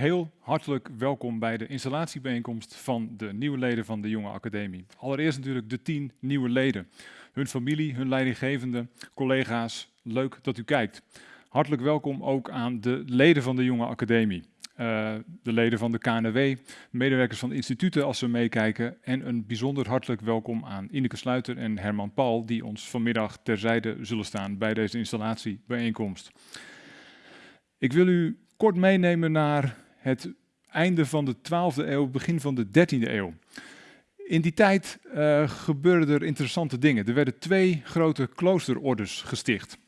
Heel hartelijk welkom bij de installatiebijeenkomst van de nieuwe leden van de Jonge Academie. Allereerst natuurlijk de tien nieuwe leden. Hun familie, hun leidinggevende, collega's, leuk dat u kijkt. Hartelijk welkom ook aan de leden van de Jonge Academie. Uh, de leden van de KNW, medewerkers van de instituten als ze meekijken. En een bijzonder hartelijk welkom aan Ineke Sluiter en Herman Paul, die ons vanmiddag terzijde zullen staan bij deze installatiebijeenkomst. Ik wil u kort meenemen naar het einde van de 12e eeuw, begin van de 13e eeuw. In die tijd uh, gebeurden er interessante dingen. Er werden twee grote kloosterordes gesticht.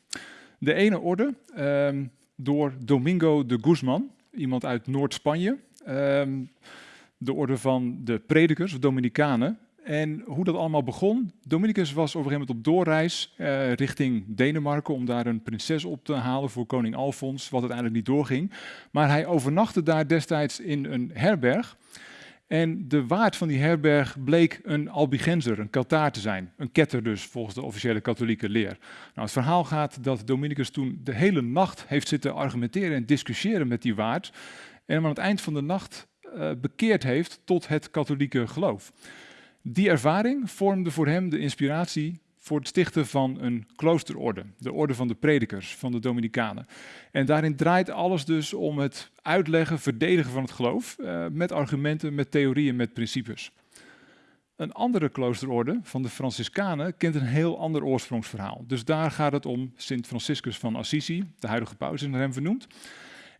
De ene orde uh, door Domingo de Guzman, iemand uit Noord-Spanje. Uh, de orde van de predikers, Dominicanen. En hoe dat allemaal begon, Dominicus was op een gegeven moment op doorreis uh, richting Denemarken om daar een prinses op te halen voor koning Alfons, wat uiteindelijk niet doorging. Maar hij overnachtte daar destijds in een herberg. En de waard van die herberg bleek een albigenser, een Keltaar te zijn. Een ketter dus, volgens de officiële katholieke leer. Nou, het verhaal gaat dat Dominicus toen de hele nacht heeft zitten argumenteren en discussiëren met die waard. En hem aan het eind van de nacht uh, bekeerd heeft tot het katholieke geloof. Die ervaring vormde voor hem de inspiratie voor het stichten van een kloosterorde, de orde van de predikers, van de Dominicanen. En daarin draait alles dus om het uitleggen, verdedigen van het geloof, uh, met argumenten, met theorieën, met principes. Een andere kloosterorde van de Franciscanen kent een heel ander oorsprongsverhaal. Dus daar gaat het om Sint Franciscus van Assisi, de huidige paus is naar hem vernoemd.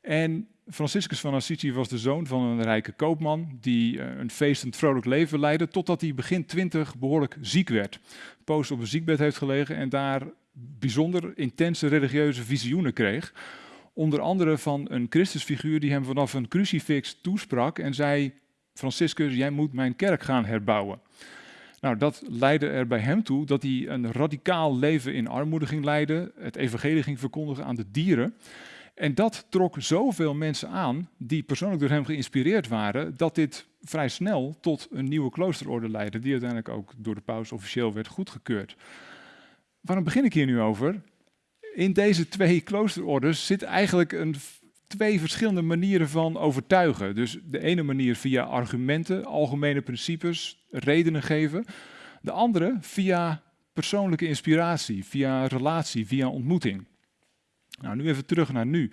En Franciscus van Assisi was de zoon van een rijke koopman die uh, een feestend vrolijk leven leidde, totdat hij begin twintig behoorlijk ziek werd. Poos op een ziekbed heeft gelegen en daar bijzonder intense religieuze visioenen kreeg. Onder andere van een Christusfiguur die hem vanaf een crucifix toesprak en zei, Franciscus, jij moet mijn kerk gaan herbouwen. Nou, dat leidde er bij hem toe dat hij een radicaal leven in armoede ging leiden, het evangelie ging verkondigen aan de dieren. En dat trok zoveel mensen aan die persoonlijk door hem geïnspireerd waren, dat dit vrij snel tot een nieuwe kloosterorde leidde, die uiteindelijk ook door de paus officieel werd goedgekeurd. Waarom begin ik hier nu over? In deze twee kloosterordes zit eigenlijk een, twee verschillende manieren van overtuigen. Dus de ene manier via argumenten, algemene principes, redenen geven. De andere via persoonlijke inspiratie, via relatie, via ontmoeting. Nou, nu even terug naar nu.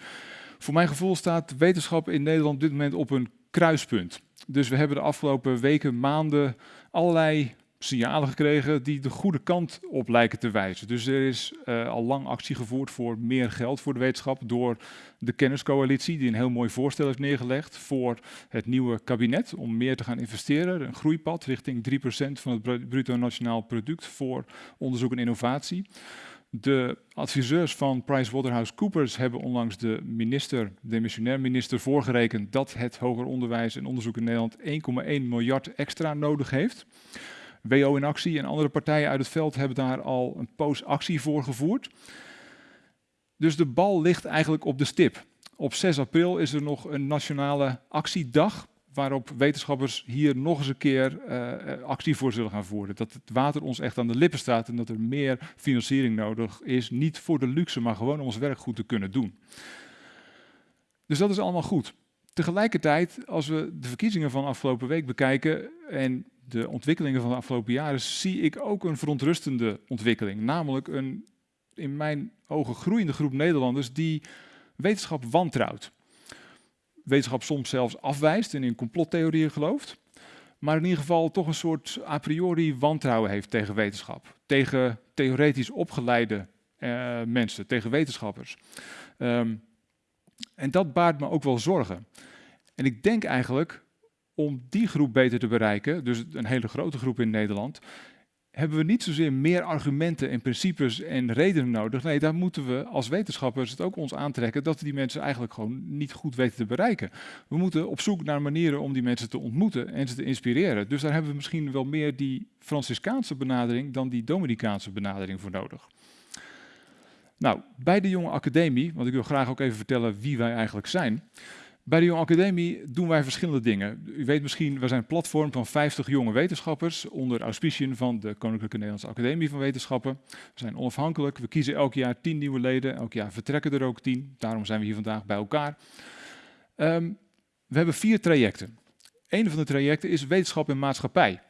Voor mijn gevoel staat wetenschap in Nederland op dit moment op een kruispunt. Dus we hebben de afgelopen weken, maanden allerlei signalen gekregen die de goede kant op lijken te wijzen. Dus er is uh, al lang actie gevoerd voor meer geld voor de wetenschap door de kenniscoalitie, die een heel mooi voorstel heeft neergelegd voor het nieuwe kabinet om meer te gaan investeren. Een groeipad richting 3% van het bruto nationaal product voor onderzoek en innovatie. De adviseurs van PricewaterhouseCoopers hebben onlangs de minister, de missionair minister, voorgerekend dat het hoger onderwijs en onderzoek in Nederland 1,1 miljard extra nodig heeft. WO in actie en andere partijen uit het veld hebben daar al een poos actie voor gevoerd. Dus de bal ligt eigenlijk op de stip. Op 6 april is er nog een nationale actiedag waarop wetenschappers hier nog eens een keer uh, actie voor zullen gaan voeren. Dat het water ons echt aan de lippen staat en dat er meer financiering nodig is. Niet voor de luxe, maar gewoon om ons werk goed te kunnen doen. Dus dat is allemaal goed. Tegelijkertijd, als we de verkiezingen van afgelopen week bekijken en de ontwikkelingen van de afgelopen jaren, zie ik ook een verontrustende ontwikkeling. Namelijk een in mijn ogen groeiende groep Nederlanders die wetenschap wantrouwt wetenschap soms zelfs afwijst en in complottheorieën gelooft. Maar in ieder geval toch een soort a priori wantrouwen heeft tegen wetenschap. Tegen theoretisch opgeleide uh, mensen, tegen wetenschappers. Um, en dat baart me ook wel zorgen. En ik denk eigenlijk om die groep beter te bereiken, dus een hele grote groep in Nederland, hebben we niet zozeer meer argumenten en principes en redenen nodig. Nee, daar moeten we als wetenschappers het ook ons aantrekken dat we die mensen eigenlijk gewoon niet goed weten te bereiken. We moeten op zoek naar manieren om die mensen te ontmoeten en ze te inspireren. Dus daar hebben we misschien wel meer die Franciscaanse benadering dan die Dominicaanse benadering voor nodig. Nou, bij de Jonge Academie, want ik wil graag ook even vertellen wie wij eigenlijk zijn. Bij de Jonge Academie doen wij verschillende dingen. U weet misschien, we zijn een platform van 50 jonge wetenschappers onder auspiciën van de Koninklijke Nederlandse Academie van Wetenschappen. We zijn onafhankelijk, we kiezen elk jaar 10 nieuwe leden, elk jaar vertrekken er ook 10. Daarom zijn we hier vandaag bij elkaar. Um, We hebben vier trajecten. Een van de trajecten is wetenschap en maatschappij.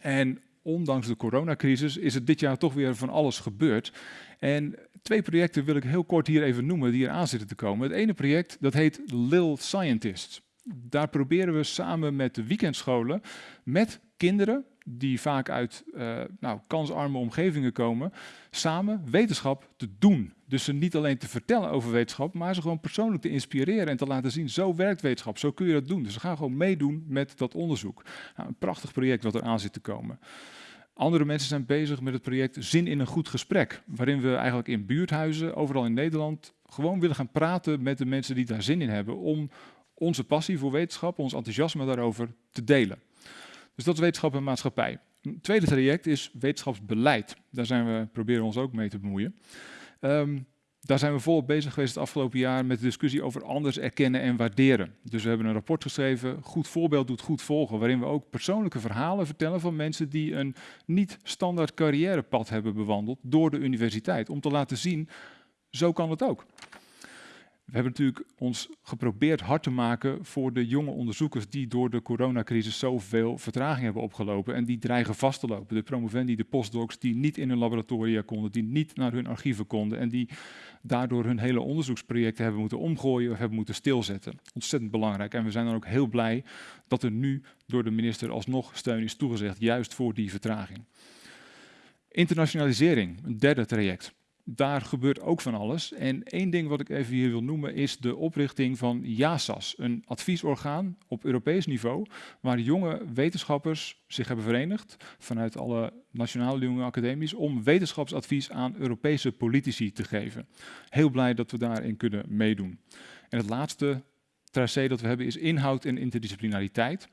En ondanks de coronacrisis is het dit jaar toch weer van alles gebeurd. En twee projecten wil ik heel kort hier even noemen die eraan zitten te komen. Het ene project dat heet Lil Scientist. Daar proberen we samen met de weekendscholen, met kinderen die vaak uit uh, nou, kansarme omgevingen komen, samen wetenschap te doen. Dus ze niet alleen te vertellen over wetenschap, maar ze gewoon persoonlijk te inspireren en te laten zien, zo werkt wetenschap, zo kun je dat doen. Dus ze gaan gewoon meedoen met dat onderzoek. Nou, een prachtig project wat er aan zit te komen. Andere mensen zijn bezig met het project Zin in een goed gesprek, waarin we eigenlijk in buurthuizen, overal in Nederland, gewoon willen gaan praten met de mensen die daar zin in hebben, om onze passie voor wetenschap, ons enthousiasme daarover te delen. Dus dat is wetenschap en maatschappij. Een tweede traject is wetenschapsbeleid. Daar zijn we, proberen ons ook mee te bemoeien. Um, daar zijn we volop bezig geweest het afgelopen jaar met de discussie over anders erkennen en waarderen. Dus we hebben een rapport geschreven, Goed voorbeeld doet goed volgen, waarin we ook persoonlijke verhalen vertellen van mensen die een niet standaard carrièrepad hebben bewandeld door de universiteit. Om te laten zien, zo kan het ook. We hebben natuurlijk ons geprobeerd hard te maken voor de jonge onderzoekers die door de coronacrisis zoveel vertraging hebben opgelopen en die dreigen vast te lopen. De promovendi, de postdocs die niet in hun laboratoria konden, die niet naar hun archieven konden en die daardoor hun hele onderzoeksprojecten hebben moeten omgooien of hebben moeten stilzetten. Ontzettend belangrijk en we zijn dan ook heel blij dat er nu door de minister alsnog steun is toegezegd, juist voor die vertraging. Internationalisering, een derde traject daar gebeurt ook van alles. En één ding wat ik even hier wil noemen is de oprichting van JASAS, een adviesorgaan op Europees niveau, waar jonge wetenschappers zich hebben verenigd vanuit alle nationale jonge academies om wetenschapsadvies aan Europese politici te geven. Heel blij dat we daarin kunnen meedoen. En het laatste tracé dat we hebben is inhoud en interdisciplinariteit.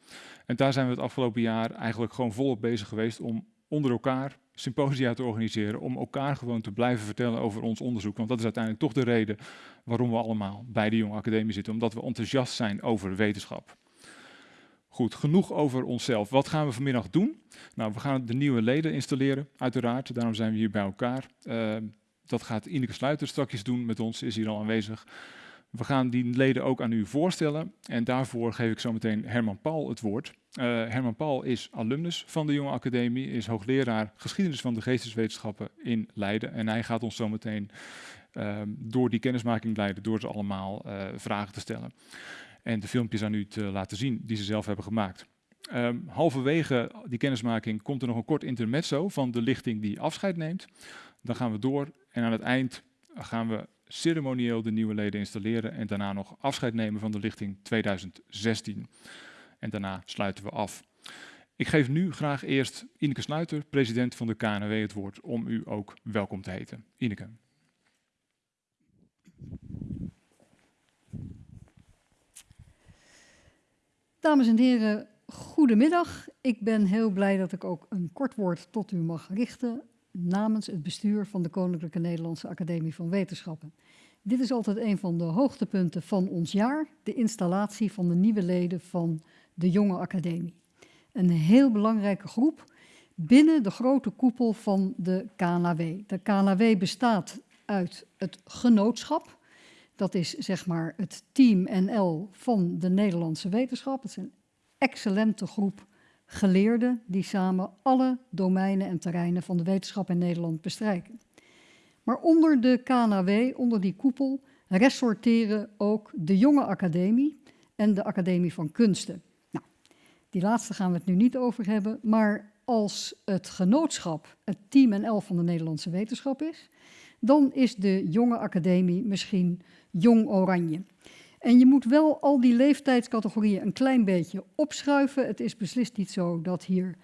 En daar zijn we het afgelopen jaar eigenlijk gewoon volop bezig geweest om onder elkaar symposia te organiseren om elkaar gewoon te blijven vertellen over ons onderzoek. Want dat is uiteindelijk toch de reden waarom we allemaal bij de Jonge Academie zitten, omdat we enthousiast zijn over wetenschap. Goed, genoeg over onszelf. Wat gaan we vanmiddag doen? Nou, we gaan de nieuwe leden installeren, uiteraard. Daarom zijn we hier bij elkaar. Uh, dat gaat Ineke Sluiter straks doen met ons, is hier al aanwezig. We gaan die leden ook aan u voorstellen en daarvoor geef ik zo meteen Herman Paul het woord. Uh, Herman Paul is alumnus van de Jonge Academie, is hoogleraar geschiedenis van de geesteswetenschappen in Leiden. En hij gaat ons zo meteen uh, door die kennismaking leiden, door ze allemaal uh, vragen te stellen. En de filmpjes aan u te laten zien die ze zelf hebben gemaakt. Um, halverwege die kennismaking komt er nog een kort intermezzo van de lichting die afscheid neemt. Dan gaan we door en aan het eind gaan we ceremonieel de nieuwe leden installeren en daarna nog afscheid nemen van de lichting 2016. En daarna sluiten we af. Ik geef nu graag eerst Ineke Sluiter, president van de KNW, het woord om u ook welkom te heten. Ineke. Dames en heren, goedemiddag. Ik ben heel blij dat ik ook een kort woord tot u mag richten namens het bestuur van de Koninklijke Nederlandse Academie van Wetenschappen. Dit is altijd een van de hoogtepunten van ons jaar, de installatie van de nieuwe leden van de Jonge Academie. Een heel belangrijke groep binnen de grote koepel van de KNW. De KNW bestaat uit het genootschap, dat is zeg maar het team NL van de Nederlandse wetenschap. Het is een excellente groep geleerden die samen alle domeinen en terreinen van de wetenschap in Nederland bestrijken. Maar onder de KNW, onder die koepel, ressorteren ook de Jonge Academie en de Academie van Kunsten. Nou, die laatste gaan we het nu niet over hebben, maar als het genootschap het team en elf van de Nederlandse wetenschap is, dan is de Jonge Academie misschien Jong Oranje. En je moet wel al die leeftijdscategorieën een klein beetje opschuiven. Het is beslist niet zo dat hier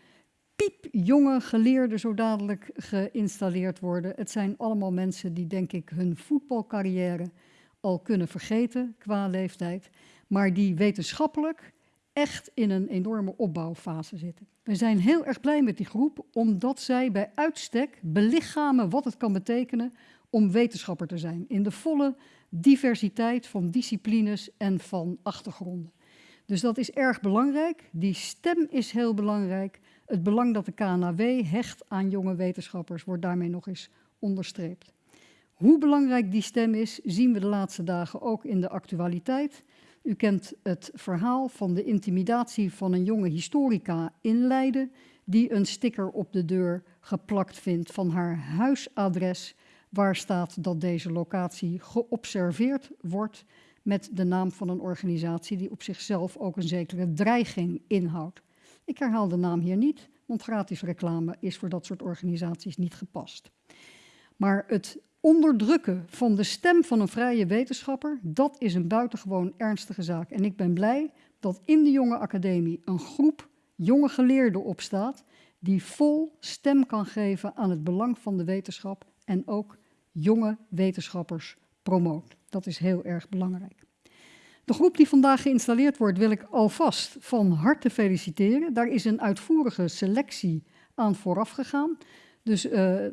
piepjonge geleerden zo dadelijk geïnstalleerd worden. Het zijn allemaal mensen die, denk ik, hun voetbalcarrière al kunnen vergeten qua leeftijd, maar die wetenschappelijk echt in een enorme opbouwfase zitten. We zijn heel erg blij met die groep, omdat zij bij uitstek belichamen wat het kan betekenen om wetenschapper te zijn. In de volle diversiteit van disciplines en van achtergronden. Dus dat is erg belangrijk. Die stem is heel belangrijk. Het belang dat de KNAW hecht aan jonge wetenschappers wordt daarmee nog eens onderstreept. Hoe belangrijk die stem is, zien we de laatste dagen ook in de actualiteit. U kent het verhaal van de intimidatie van een jonge historica in Leiden, die een sticker op de deur geplakt vindt van haar huisadres, waar staat dat deze locatie geobserveerd wordt met de naam van een organisatie die op zichzelf ook een zekere dreiging inhoudt. Ik herhaal de naam hier niet, want gratis reclame is voor dat soort organisaties niet gepast. Maar het onderdrukken van de stem van een vrije wetenschapper, dat is een buitengewoon ernstige zaak. En ik ben blij dat in de jonge academie een groep jonge geleerden opstaat die vol stem kan geven aan het belang van de wetenschap en ook jonge wetenschappers promoot. Dat is heel erg belangrijk. De groep die vandaag geïnstalleerd wordt wil ik alvast van harte feliciteren. Daar is een uitvoerige selectie aan vooraf gegaan. Dus uh,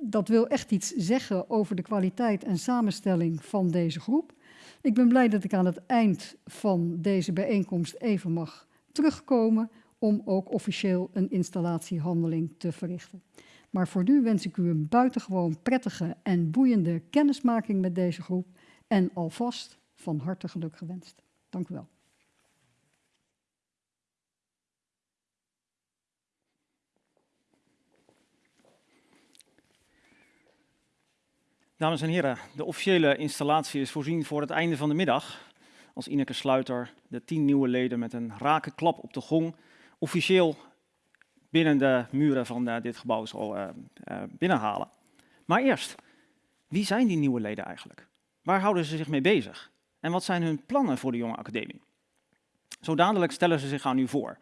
dat wil echt iets zeggen over de kwaliteit en samenstelling van deze groep. Ik ben blij dat ik aan het eind van deze bijeenkomst even mag terugkomen om ook officieel een installatiehandeling te verrichten. Maar voor nu wens ik u een buitengewoon prettige en boeiende kennismaking met deze groep en alvast van harte geluk gewenst. Dank u wel. Dames en heren, de officiële installatie is voorzien voor het einde van de middag. Als Ineke Sluiter de tien nieuwe leden met een rake klap op de gong officieel binnen de muren van uh, dit gebouw zal uh, uh, binnenhalen. Maar eerst, wie zijn die nieuwe leden eigenlijk? Waar houden ze zich mee bezig? En wat zijn hun plannen voor de jonge academie? Zo dadelijk stellen ze zich aan u voor.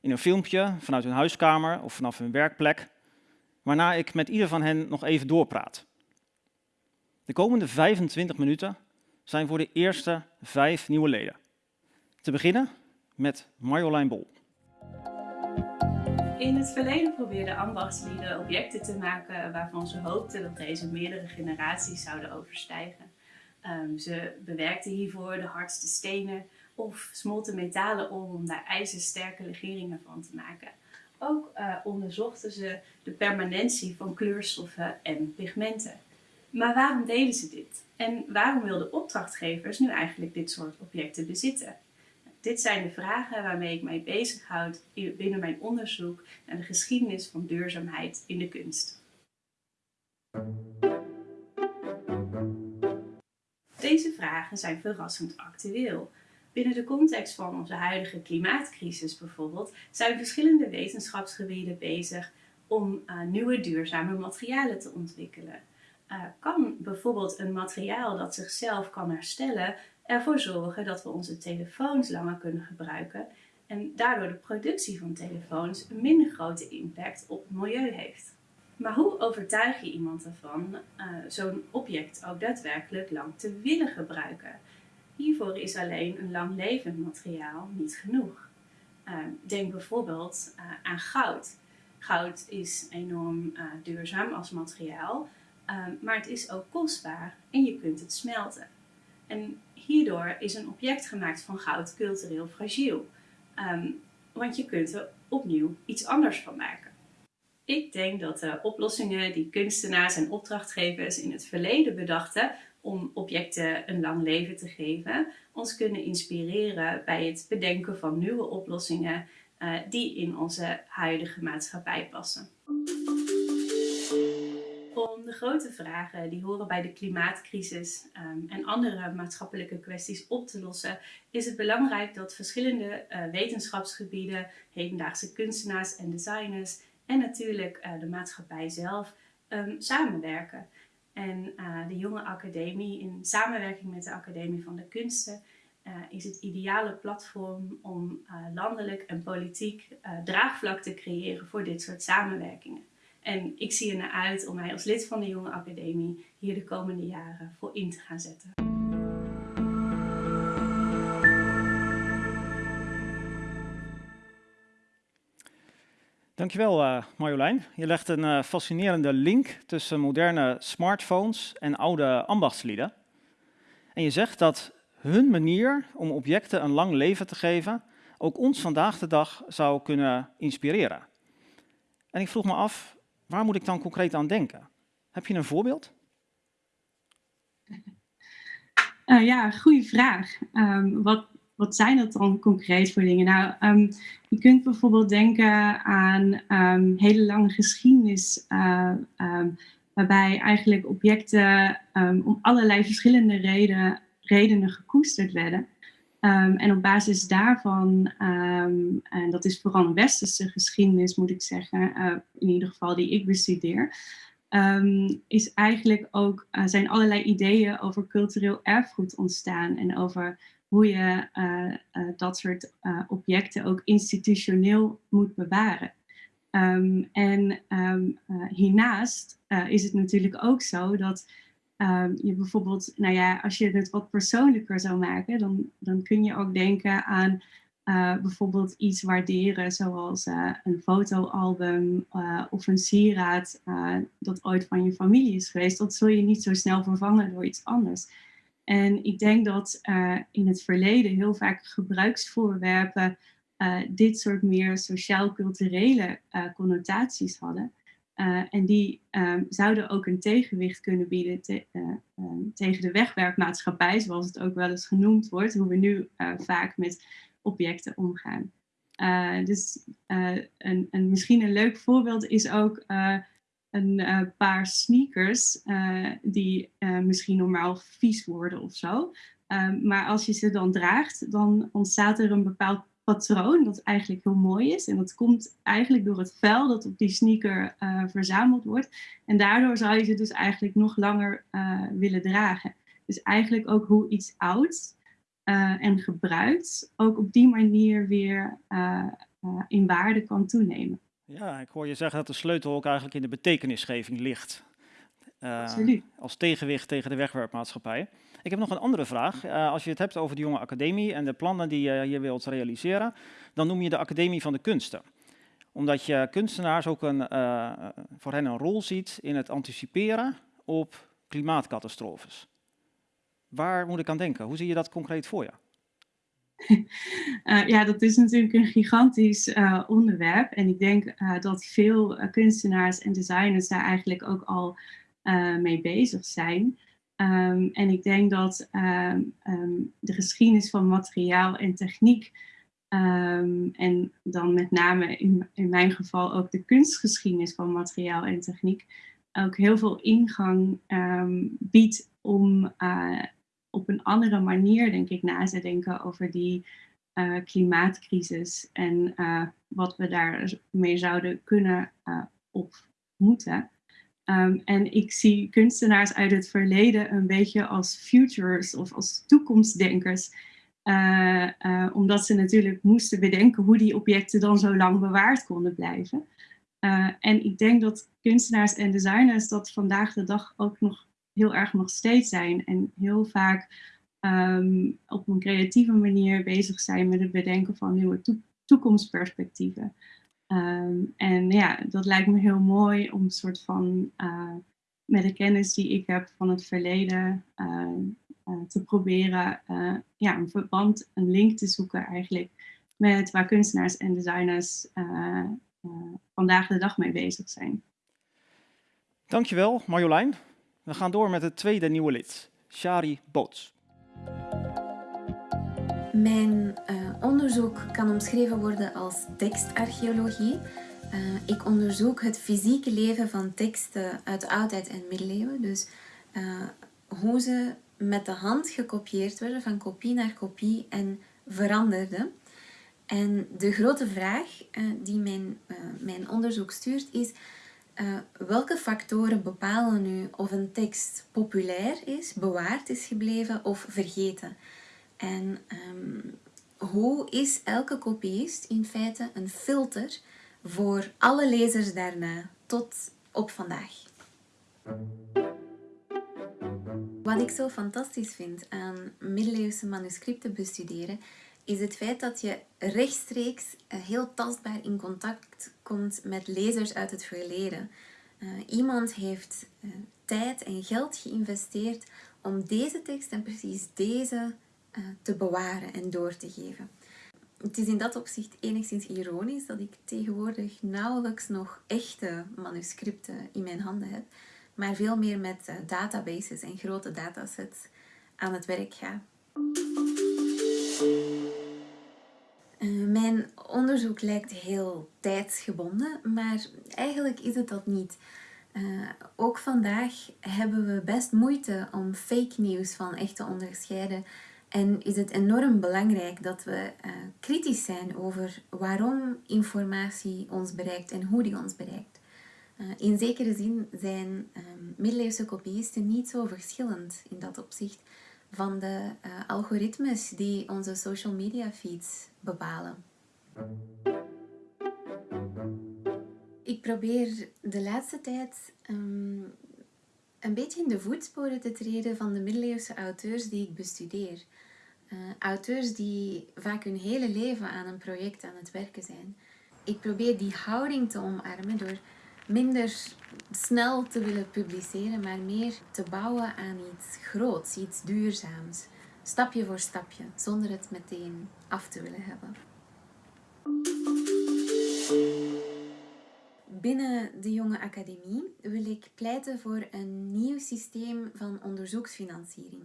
In een filmpje, vanuit hun huiskamer of vanaf hun werkplek. Waarna ik met ieder van hen nog even doorpraat. De komende 25 minuten zijn voor de eerste vijf nieuwe leden. Te beginnen met Marjolein Bol. In het verleden probeerden ambachtslieden objecten te maken waarvan ze hoopten dat deze meerdere generaties zouden overstijgen. Um, ze bewerkten hiervoor de hardste stenen of smolten metalen om om daar ijzersterke legeringen van te maken. Ook uh, onderzochten ze de permanentie van kleurstoffen en pigmenten. Maar waarom deden ze dit? En waarom wilden opdrachtgevers nu eigenlijk dit soort objecten bezitten? Dit zijn de vragen waarmee ik mij bezighoud binnen mijn onderzoek naar de geschiedenis van duurzaamheid in de kunst. Deze vragen zijn verrassend actueel. Binnen de context van onze huidige klimaatcrisis bijvoorbeeld zijn verschillende wetenschapsgebieden bezig om uh, nieuwe duurzame materialen te ontwikkelen. Uh, kan bijvoorbeeld een materiaal dat zichzelf kan herstellen ervoor zorgen dat we onze telefoons langer kunnen gebruiken en daardoor de productie van telefoons een minder grote impact op het milieu heeft. Maar hoe overtuig je iemand ervan uh, zo'n object ook daadwerkelijk lang te willen gebruiken? Hiervoor is alleen een langlevend materiaal niet genoeg. Uh, denk bijvoorbeeld uh, aan goud. Goud is enorm duurzaam als materiaal, maar het is ook kostbaar en je kunt het smelten. En hierdoor is een object gemaakt van goud cultureel fragiel. Um, want je kunt er opnieuw iets anders van maken. Ik denk dat de oplossingen die kunstenaars en opdrachtgevers in het verleden bedachten om objecten een lang leven te geven, ons kunnen inspireren bij het bedenken van nieuwe oplossingen uh, die in onze huidige maatschappij passen om de grote vragen die horen bij de klimaatcrisis um, en andere maatschappelijke kwesties op te lossen, is het belangrijk dat verschillende uh, wetenschapsgebieden, hedendaagse kunstenaars en designers en natuurlijk uh, de maatschappij zelf um, samenwerken. En uh, de jonge academie, in samenwerking met de Academie van de Kunsten, is het ideale platform om landelijk en politiek draagvlak te creëren voor dit soort samenwerkingen. En ik zie er naar uit om mij als lid van de Jonge Academie hier de komende jaren voor in te gaan zetten. Dankjewel uh, Marjolein. Je legt een uh, fascinerende link tussen moderne smartphones en oude ambachtslieden. En je zegt dat hun manier om objecten een lang leven te geven ook ons vandaag de dag zou kunnen inspireren. En ik vroeg me af, Waar moet ik dan concreet aan denken? Heb je een voorbeeld? Uh, ja, goede vraag. Um, wat, wat zijn dat dan concreet voor dingen? Nou, um, je kunt bijvoorbeeld denken aan um, hele lange geschiedenis, uh, waarbij eigenlijk objecten om allerlei verschillende reden, redenen gekoesterd werden. En op basis daarvan, en dat is vooral een westerse geschiedenis, moet ik zeggen, uh, in ieder geval die ik bestudeer, um, is eigenlijk ook, uh, zijn allerlei ideeën over cultureel erfgoed ontstaan en over hoe je uh, dat soort objecten ook institutioneel moet bewaren. En hiernaast is het natuurlijk ook zo dat je bijvoorbeeld, nou ja, als je het wat persoonlijker zou maken, dan, dan kun je ook denken aan uh, bijvoorbeeld iets waarderen zoals uh, een fotoalbum uh, of een sieraad dat ooit van je familie is geweest, dat zul je niet zo snel vervangen door iets anders. En ik denk dat in het verleden heel vaak gebruiksvoorwerpen dit soort meer sociaal-culturele connotaties hadden. En die um, zouden ook een tegenwicht kunnen bieden te, tegen de wegwerpmaatschappij, zoals het ook wel eens genoemd wordt, hoe we nu vaak met objecten omgaan. Dus een, een, misschien een leuk voorbeeld is ook een paar sneakers die misschien normaal vies worden of zo. maar als je ze dan draagt, dan ontstaat er een bepaald patroon dat eigenlijk heel mooi is. En dat komt eigenlijk door het vel dat op die sneaker verzameld wordt. En daardoor zou je ze dus eigenlijk nog langer willen dragen. Dus eigenlijk ook hoe iets oud uh, en gebruikt, ook op die manier weer in waarde kan toenemen. Ja, ik hoor je zeggen dat de sleutel ook eigenlijk in de betekenisgeving ligt. Absoluut. Als tegenwicht tegen de wegwerpmaatschappij. Ik heb nog een andere vraag. als je het hebt over de jonge academie en de plannen die je hier wilt realiseren, dan noem je de Academie van de Kunsten omdat je kunstenaars ook een, voor hen een rol ziet in het anticiperen op klimaatcatastrofes. Waar moet ik aan denken? Hoe zie je dat concreet voor je? Uh, ja, dat is natuurlijk een gigantisch onderwerp. En ik denk dat veel kunstenaars en designers daar eigenlijk ook al mee bezig zijn. Um, en ik denk dat um, um, de geschiedenis van materiaal en techniek, en dan met name in, in mijn geval ook de kunstgeschiedenis van materiaal en techniek, ook heel veel ingang biedt om op een andere manier, denk ik, na te denken over die uh, klimaatcrisis en uh, wat we daarmee zouden kunnen of moeten. Um, en ik zie kunstenaars uit het verleden een beetje als futures of als toekomstdenkers. omdat ze natuurlijk moesten bedenken hoe die objecten dan zo lang bewaard konden blijven. en ik denk dat kunstenaars en designers dat vandaag de dag ook nog heel erg nog steeds zijn. En heel vaak um, op een creatieve manier bezig zijn met het bedenken van nieuwe toekomstperspectieven. Um, en ja, dat lijkt me heel mooi om een soort van uh, met de kennis die ik heb van het verleden uh, uh, te proberen ja, een verband, een link te zoeken eigenlijk met waar kunstenaars en designers vandaag de dag mee bezig zijn. Dankjewel Marjolein. We gaan door met het tweede nieuwe lid, Shari Boots. Mijn uh, onderzoek kan omschreven worden als tekstarcheologie. Uh, ik onderzoek het fysieke leven van teksten uit de oudheid en middeleeuwen. Dus uh, hoe ze met de hand gekopieerd werden, van kopie naar kopie en veranderden. En de grote vraag die mijn, mijn onderzoek stuurt is welke factoren bepalen nu of een tekst populair is, bewaard is gebleven of vergeten? En um, hoe is elke kopiist in feite een filter voor alle lezers daarna tot op vandaag? Wat ik zo fantastisch vind aan middeleeuwse manuscripten bestuderen, is het feit dat je rechtstreeks eh, heel tastbaar in contact komt met lezers uit het verleden. Uh, iemand heeft uh, tijd en geld geïnvesteerd om deze tekst en precies deze te bewaren en door te geven. Het is in dat opzicht enigszins ironisch dat ik tegenwoordig nauwelijks nog echte manuscripten in mijn handen heb, maar veel meer met databases en grote datasets aan het werk ga. Uh, mijn onderzoek lijkt heel tijdsgebonden, maar eigenlijk is het dat niet. Ook vandaag hebben we best moeite om fake nieuws van echt te onderscheiden. En is het enorm belangrijk dat we uh, kritisch zijn over waarom informatie ons bereikt en hoe die ons bereikt. Uh, in zekere zin zijn um, middeleeuwse kopieisten niet zo verschillend in dat opzicht van de algoritmes die onze social media feeds bepalen. Ik probeer de laatste tijd um, een beetje in de voetsporen te treden van de middeleeuwse auteurs die ik bestudeer. Uh, auteurs die vaak hun hele leven aan een project aan het werken zijn. Ik probeer die houding te omarmen door minder snel te willen publiceren, maar meer te bouwen aan iets groots, iets duurzaams. Stapje voor stapje, zonder het meteen af te willen hebben. Binnen de Jonge Academie wil ik pleiten voor een nieuw systeem van onderzoeksfinanciering,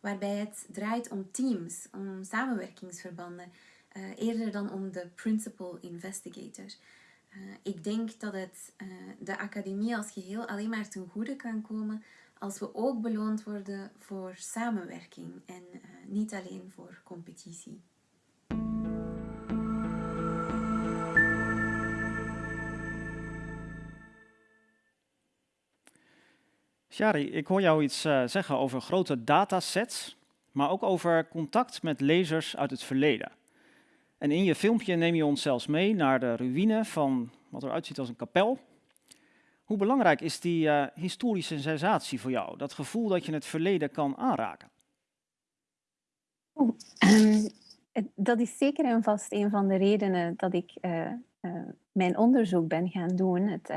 waarbij het draait om teams, om samenwerkingsverbanden, uh, eerder dan om de principal investigator. Uh, ik denk dat het uh, de academie als geheel alleen maar ten goede kan komen als we ook beloond worden voor samenwerking en niet alleen voor competitie. Shari, ik hoor jou iets uh, zeggen over grote datasets, maar ook over contact met lezers uit het verleden. En in je filmpje neem je ons zelfs mee naar de ruïne van wat eruit ziet als een kapel. Hoe belangrijk is die uh, historische sensatie voor jou? Dat gevoel dat je het verleden kan aanraken? Oh, um, dat is zeker en vast een van de redenen dat ik uh, mijn onderzoek ben gaan doen. Het,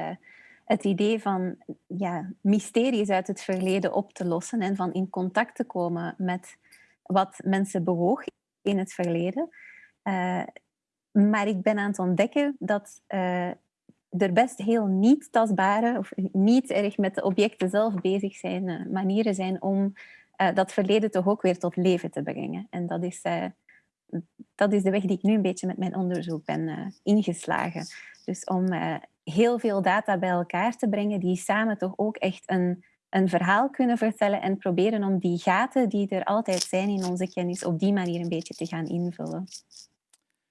het idee van ja, mysteries uit het verleden op te lossen en van in contact te komen met wat mensen bewoog in het verleden. Uh, maar ik ben aan het ontdekken dat uh, er best heel niet tastbare of niet erg met de objecten zelf bezig zijn uh, manieren zijn om dat verleden toch ook weer tot leven te brengen. En dat is, dat is de weg die ik nu een beetje met mijn onderzoek ben ingeslagen. Dus om heel veel data bij elkaar te brengen die samen toch ook echt een, een verhaal kunnen vertellen en proberen om die gaten die er altijd zijn in onze kennis op die manier een beetje te gaan invullen.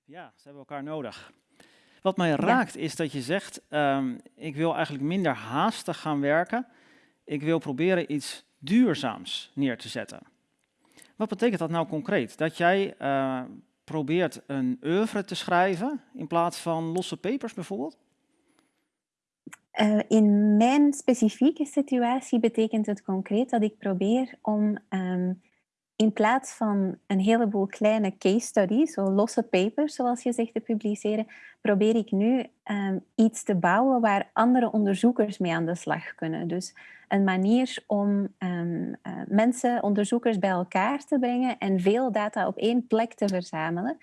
Ja, ze hebben elkaar nodig. Wat mij raakt is dat je zegt, um, ik wil eigenlijk minder haastig gaan werken. Ik wil proberen iets duurzaams neer te zetten. Wat betekent dat nou concreet? Dat jij uh, probeert een oeuvre te schrijven in plaats van losse papers bijvoorbeeld? Uh, in mijn specifieke situatie betekent het concreet dat ik probeer om um, in plaats van een heleboel kleine case studies, zo losse papers zoals je zegt, te publiceren, probeer ik nu um, iets te bouwen waar andere onderzoekers mee aan de slag kunnen. Dus een manier om um, uh, mensen, onderzoekers bij elkaar te brengen en veel data op één plek te verzamelen,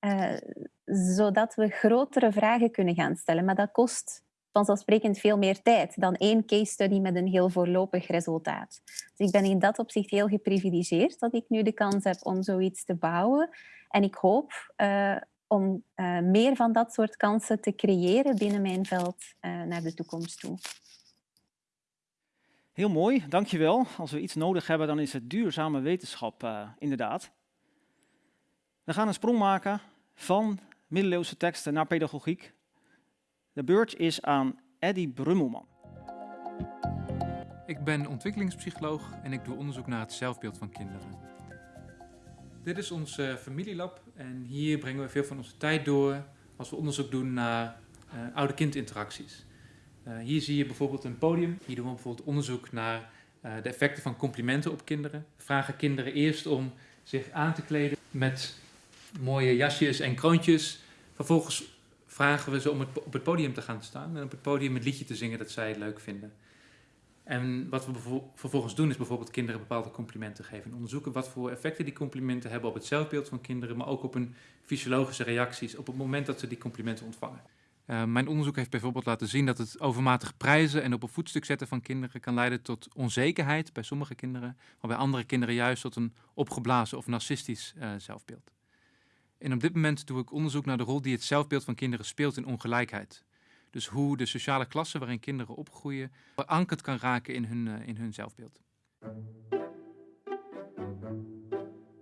uh, zodat we grotere vragen kunnen gaan stellen. Maar dat kost vanzelfsprekend veel meer tijd dan één case study met een heel voorlopig resultaat. Dus ik ben in dat opzicht heel geprivilegeerd dat ik nu de kans heb om zoiets te bouwen. En ik hoop uh, om uh, meer van dat soort kansen te creëren binnen mijn veld uh, naar de toekomst toe. Heel mooi, dankjewel. Als we iets nodig hebben, dan is het duurzame wetenschap inderdaad. We gaan een sprong maken van middeleeuwse teksten naar pedagogiek. De beurt is aan Eddy Brummelman. Ik ben ontwikkelingspsycholoog en ik doe onderzoek naar het zelfbeeld van kinderen. Dit is ons uh, familielab en hier brengen we veel van onze tijd door als we onderzoek doen naar uh, oude kindinteracties. Uh, hier zie je bijvoorbeeld een podium. Hier doen we bijvoorbeeld onderzoek naar de effecten van complimenten op kinderen. Vragen kinderen eerst om zich aan te kleden met mooie jasjes en kroontjes. Vervolgens vragen we ze om het, op het podium te gaan staan en op het podium een liedje te zingen dat zij leuk vinden. En wat we vervolgens doen is bijvoorbeeld kinderen bepaalde complimenten geven. En onderzoeken wat voor effecten die complimenten hebben op het zelfbeeld van kinderen, maar ook op hun fysiologische reacties op het moment dat ze die complimenten ontvangen. Uh, mijn onderzoek heeft bijvoorbeeld laten zien dat het overmatig prijzen en op een voetstuk zetten van kinderen kan leiden tot onzekerheid bij sommige kinderen, maar bij andere kinderen juist tot een opgeblazen of narcistisch uh, zelfbeeld. En op dit moment doe ik onderzoek naar de rol die het zelfbeeld van kinderen speelt in ongelijkheid. Dus hoe de sociale klasse waarin kinderen opgroeien verankerd kan raken in hun, uh, in hun zelfbeeld.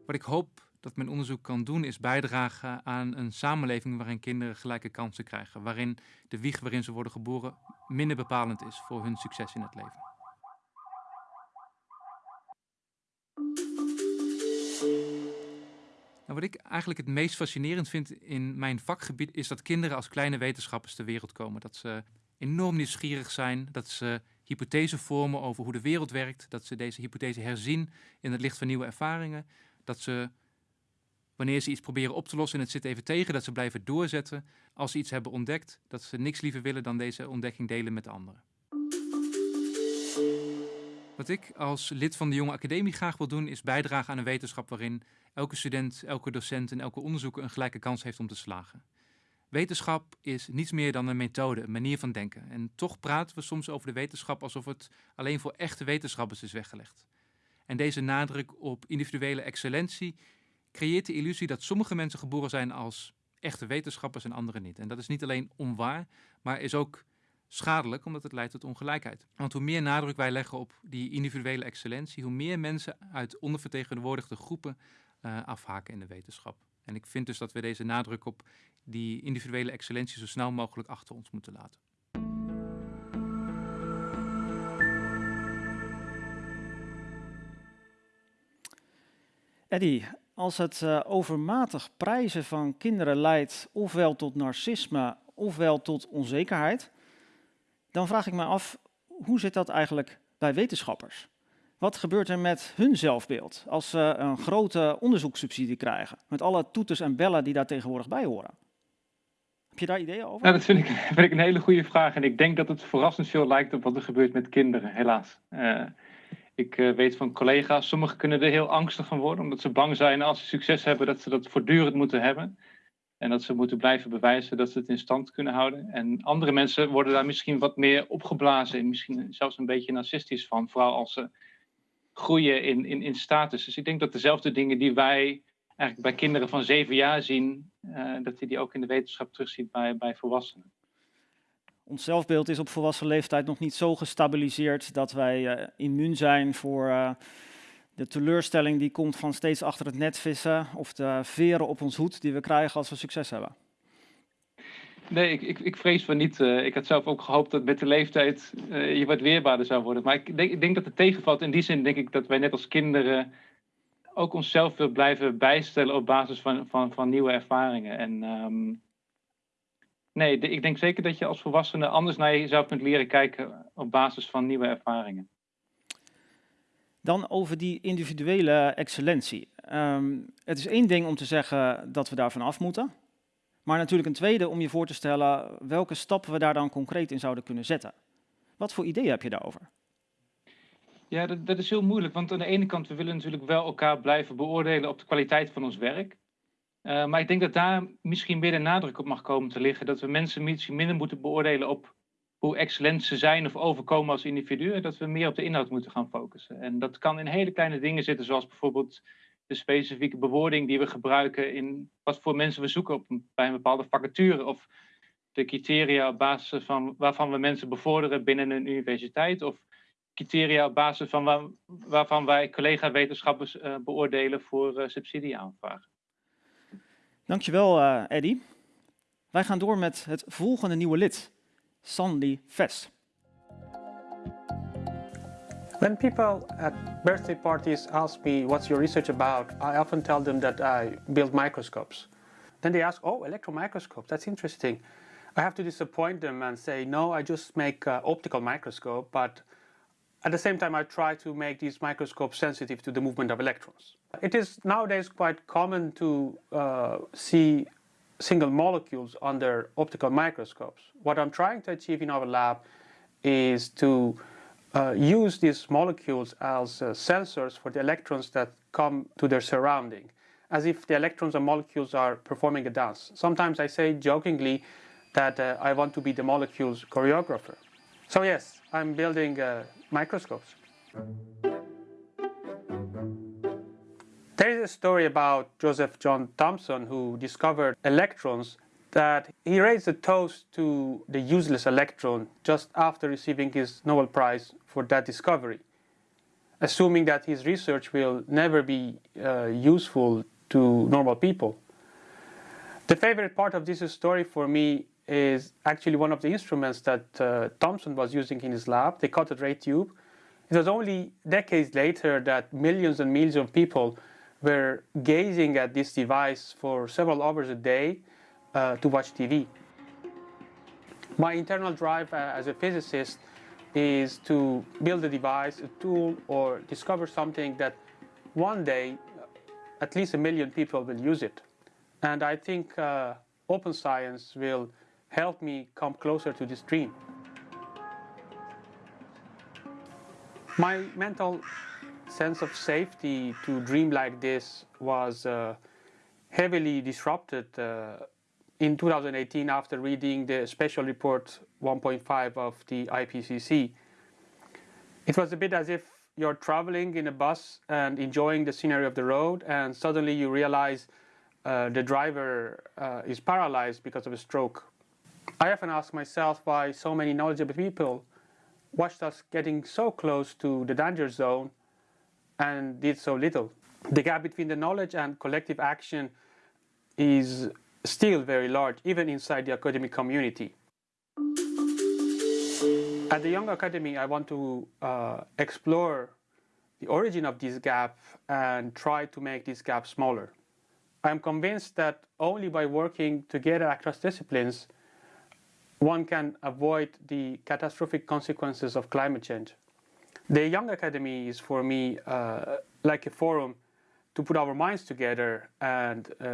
Wat ik hoop dat mijn onderzoek kan doen, is bijdragen aan een samenleving waarin kinderen gelijke kansen krijgen. Waarin de wieg waarin ze worden geboren minder bepalend is voor hun succes in het leven. Nou, wat ik eigenlijk het meest fascinerend vind in mijn vakgebied is dat kinderen als kleine wetenschappers ter wereld komen. Dat ze enorm nieuwsgierig zijn, dat ze hypothesen vormen over hoe de wereld werkt, dat ze deze hypothese herzien in het licht van nieuwe ervaringen, dat ze wanneer ze iets proberen op te lossen en het zit even tegen, dat ze blijven doorzetten. Als ze iets hebben ontdekt, dat ze niks liever willen dan deze ontdekking delen met anderen. Wat ik als lid van de Jonge Academie graag wil doen, is bijdragen aan een wetenschap waarin elke student, elke docent en elke onderzoeker een gelijke kans heeft om te slagen. Wetenschap is niets meer dan een methode, een manier van denken. En toch praten we soms over de wetenschap alsof het alleen voor echte wetenschappers is weggelegd. En deze nadruk op individuele excellentie creëert de illusie dat sommige mensen geboren zijn als echte wetenschappers en anderen niet. En dat is niet alleen onwaar, maar is ook schadelijk omdat het leidt tot ongelijkheid. Want hoe meer nadruk wij leggen op die individuele excellentie, hoe meer mensen uit ondervertegenwoordigde groepen uh, afhaken in de wetenschap. En ik vind dus dat we deze nadruk op die individuele excellentie zo snel mogelijk achter ons moeten laten. Eddie, als het uh, overmatig prijzen van kinderen leidt ofwel tot narcisme ofwel tot onzekerheid, dan vraag ik me af, hoe zit dat eigenlijk bij wetenschappers? Wat gebeurt er met hun zelfbeeld als ze een grote onderzoekssubsidie krijgen, met alle toeters en bellen die daar tegenwoordig bij horen? Heb je daar ideeën over? Nou, dat vind ik, een hele goede vraag en ik denk dat het verrassend veel lijkt op wat er gebeurt met kinderen, helaas. Uh, ik uh, weet van collega's, sommigen kunnen er heel angstig van worden, omdat ze bang zijn als ze succes hebben, dat ze dat voortdurend moeten hebben. En dat ze moeten blijven bewijzen dat ze het in stand kunnen houden. En andere mensen worden daar misschien wat meer opgeblazen en misschien zelfs een beetje narcistisch van, vooral als ze groeien in, in, in status. Dus ik denk dat dezelfde dingen die wij eigenlijk bij kinderen van zeven jaar zien, uh, dat je die ook in de wetenschap terugziet bij, bij volwassenen. Ons zelfbeeld is op volwassen leeftijd nog niet zo gestabiliseerd dat wij uh, immuun zijn voor uh, de teleurstelling die komt van steeds achter het net vissen of de veren op ons hoed die we krijgen als we succes hebben. Nee, ik, ik, ik vrees van niet. Uh, ik had zelf ook gehoopt dat met de leeftijd uh, je wat weerbaarder zou worden. Maar ik denk, ik denk dat het tegenvalt. In die zin denk ik dat wij net als kinderen ook onszelf willen blijven bijstellen op basis van, van, van nieuwe ervaringen. En um, nee, ik denk zeker dat je als volwassene anders naar jezelf kunt leren kijken op basis van nieuwe ervaringen. Dan over die individuele excellentie. Um, het is één ding om te zeggen dat we daarvan af moeten. Maar natuurlijk een tweede om je voor te stellen welke stappen we daar dan concreet in zouden kunnen zetten. Wat voor ideeën heb je daarover? Ja, dat, dat, is heel moeilijk. Want aan de ene kant, we willen natuurlijk wel elkaar blijven beoordelen op de kwaliteit van ons werk. Uh, maar ik denk dat daar misschien meer de nadruk op mag komen te liggen. Dat we mensen misschien minder moeten beoordelen op hoe excellent ze zijn of overkomen als individu. Dat we meer op de inhoud moeten gaan focussen. En dat kan in hele kleine dingen zitten, zoals bijvoorbeeld de specifieke bewoording die we gebruiken in wat voor mensen we zoeken op bij een bepaalde vacature. Of de criteria op basis van waarvan we mensen bevorderen binnen een universiteit. Of criteria op basis van waar, waarvan wij collega-wetenschappers uh, beoordelen voor uh, subsidieaanvragen. Dankjewel, uh, Eddy. Wij gaan door met het volgende nieuwe lid, Sandy Vest. When people at birthday parties ask me what's your research about, I often tell them that I build microscopes. Then they ask, oh, electron microscopes, that's interesting. I have to disappoint them and say, no, I just make uh, optical microscope, but at the same time I try to make these microscopes sensitive to the movement of electrons. It is nowadays quite common to uh, see single molecules under optical microscopes. What I'm trying to achieve in our lab is to uh, use these molecules as uh, sensors for the electrons that come to their surrounding, as if the electrons and molecules are performing a dance. Sometimes I say jokingly that uh, I want to be the molecules choreographer. So yes, I'm building uh, microscopes. There is a story about Joseph John Thomson who discovered electrons that he raised a toast to the useless electron just after receiving his Nobel Prize for that discovery, assuming that his research will never be uh, useful to normal people. The favorite part of this story for me is actually one of the instruments that uh, Thomson was using in his lab, the cathode ray tube. It was only decades later that millions and millions of people were gazing at this device for several hours a day uh, to watch TV. My internal drive uh, as a physicist is to build a device, a tool, or discover something that one day at least a million people will use it. And I think uh, open science will help me come closer to this dream. My mental sense of safety to dream like this was uh, heavily disrupted uh, in 2018 after reading the special report 1.5 of the IPCC. It was a bit as if you're traveling in a bus and enjoying the scenery of the road and suddenly you realize uh, the driver uh, is paralyzed because of a stroke. I often ask myself why so many knowledgeable people watched us getting so close to the danger zone and did so little. The gap between the knowledge and collective action is still very large, even inside the academic community. At the Young Academy, I want to uh, explore the origin of this gap and try to make this gap smaller. I am convinced that only by working together across disciplines, one can avoid the catastrophic consequences of climate change. The Young Academy is for me uh, like a forum to put our minds together and uh,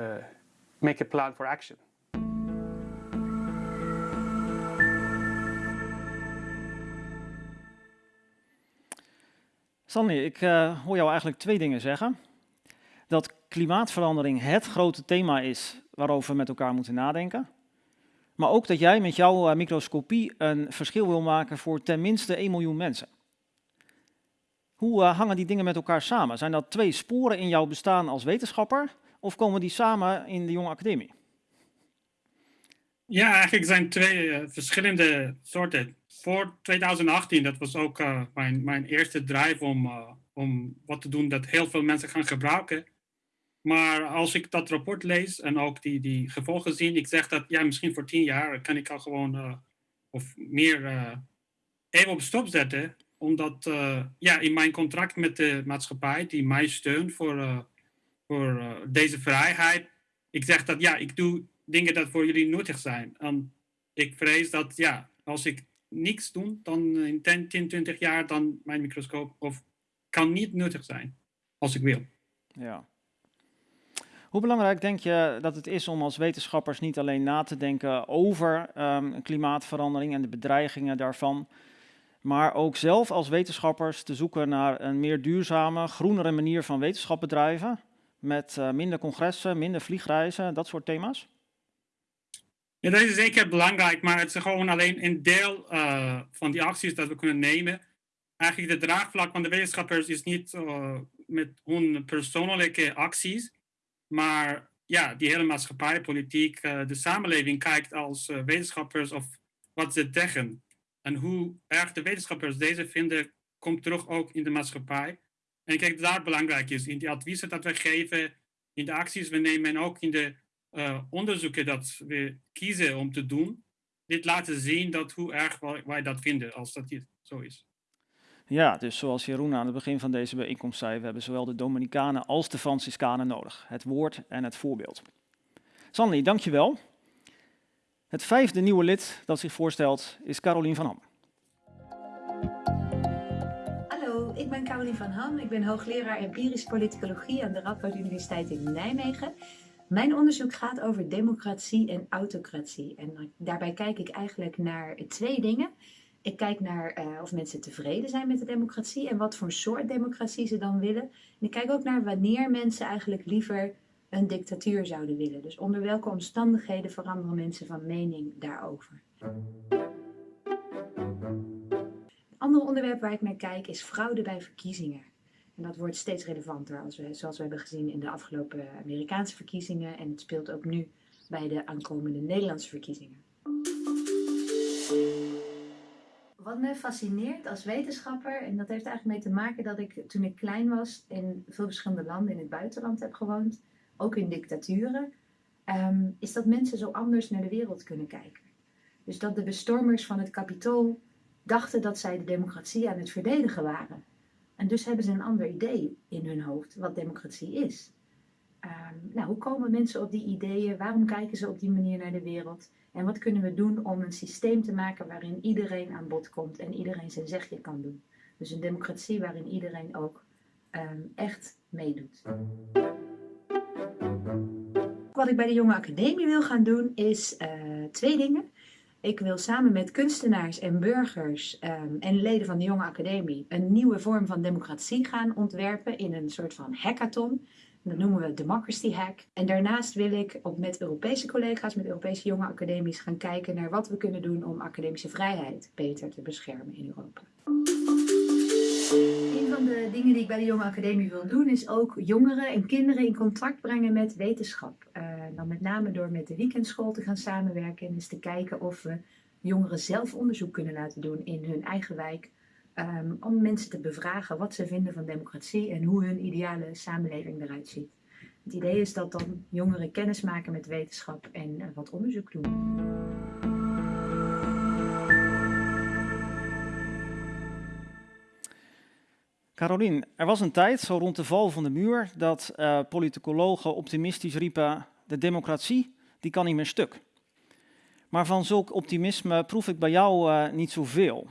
make a plan for action. Stanley, ik uh, hoor jou eigenlijk twee dingen zeggen. Dat klimaatverandering het grote thema is waarover we met elkaar moeten nadenken. Maar ook dat jij met jouw uh, microscopie een verschil wil maken voor tenminste 1 miljoen mensen. Hoe uh, hangen die dingen met elkaar samen? Zijn dat twee sporen in jouw bestaan als wetenschapper of komen die samen in de jonge academie? Ja, eigenlijk zijn twee verschillende soorten voor 2018, dat was ook uh, mijn, mijn eerste drive om, om wat te doen dat heel veel mensen gaan gebruiken. Maar als ik dat rapport lees en ook die, die gevolgen zie, ik zeg dat ja, misschien voor tien jaar kan ik al gewoon of meer even op stop zetten. Omdat ja, in mijn contract met de maatschappij, die mij steunt voor, voor deze vrijheid, ik zeg dat ja, ik doe dingen dat voor jullie nuttig zijn. En ik vrees dat ja, als ik niks doen, dan in 10, 10, 20 jaar dan mijn microscoop of kan niet nuttig zijn als ik wil. Ja. Hoe belangrijk denk je dat het is om als wetenschappers niet alleen na te denken over um, klimaatverandering en de bedreigingen daarvan, maar ook zelf als wetenschappers te zoeken naar een meer duurzame, groenere manier van wetenschap bedrijven, met uh, minder congressen, minder vliegreizen, dat soort thema's? Ja, dat is zeker belangrijk, maar het is gewoon alleen een deel uh, van die acties dat we kunnen nemen. Eigenlijk de draagvlak van de wetenschappers is niet uh, met hun persoonlijke acties, maar ja, die hele maatschappij, politiek, de samenleving kijkt als wetenschappers of wat ze zeggen. En hoe erg de wetenschappers deze vinden, komt terug ook in de maatschappij. En ik denk dat dat belangrijk is, in die adviezen dat we geven, in de acties we nemen en ook in de uh, onderzoeken dat we kiezen om te doen, dit laten zien dat hoe erg wij dat vinden als dat hier zo is. Ja, dus zoals Jeroen aan het begin van deze bijeenkomst zei, we hebben zowel de Dominicanen als de Franciscanen nodig. Het woord en het voorbeeld. Sanli, dankjewel. Het vijfde nieuwe lid dat zich voorstelt is Carolien van Ham. Hallo, ik ben Carolien van Ham. Ik ben hoogleraar empirische politicologie aan de Radboud Universiteit in Nijmegen. Mijn onderzoek gaat over democratie en autocratie. En daarbij kijk ik eigenlijk naar twee dingen. Ik kijk naar uh, of mensen tevreden zijn met de democratie en wat voor soort democratie ze dan willen. En ik kijk ook naar wanneer mensen eigenlijk liever een dictatuur zouden willen. Dus onder welke omstandigheden veranderen mensen van mening daarover? Een ander onderwerp waar ik naar kijk is fraude bij verkiezingen. En dat wordt steeds relevanter, als zoals we hebben gezien in de afgelopen Amerikaanse verkiezingen. En het speelt ook nu bij de aankomende Nederlandse verkiezingen. Wat me fascineert als wetenschapper, en dat heeft eigenlijk mee te maken dat ik toen ik klein was in veel verschillende landen in het buitenland heb gewoond, ook in dictaturen, ehm, is dat mensen zo anders naar de wereld kunnen kijken. Dus dat de bestormers van het kapitool dachten dat zij de democratie aan het verdedigen waren. En dus hebben ze een ander idee in hun hoofd wat democratie is. Ehm, nou, hoe komen mensen op die ideeën? Waarom kijken ze op die manier naar de wereld? En wat kunnen we doen om een systeem te maken waarin iedereen aan bod komt en iedereen zijn zegje kan doen? Dus een democratie waarin iedereen ook ehm, echt meedoet. Wat ik bij de Jonge Academie wil gaan doen is uh, twee dingen. Ik wil samen met kunstenaars en burgers um, en leden van de Jonge Academie een nieuwe vorm van democratie gaan ontwerpen in een soort van hackathon. Dat noemen we Democracy Hack. En daarnaast wil ik op, met Europese collega's, met Europese jonge academies gaan kijken naar wat we kunnen doen om academische vrijheid beter te beschermen in Europa. Een van de dingen die ik bij de Jonge Academie wil doen is ook jongeren en kinderen in contact brengen met wetenschap. Uh, dan met name door met de weekendschool te gaan samenwerken en eens te kijken of we jongeren zelf onderzoek kunnen laten doen in hun eigen wijk um, om mensen te bevragen wat ze vinden van democratie en hoe hun ideale samenleving eruit ziet. Het idee is dat dan jongeren kennis maken met wetenschap en uh, wat onderzoek doen. Carolien, er was een tijd, zo rond de val van de muur, dat uh, politicologen optimistisch riepen, de democratie, die kan niet meer stuk. Maar van zulk optimisme proef ik bij jou uh, niet zoveel.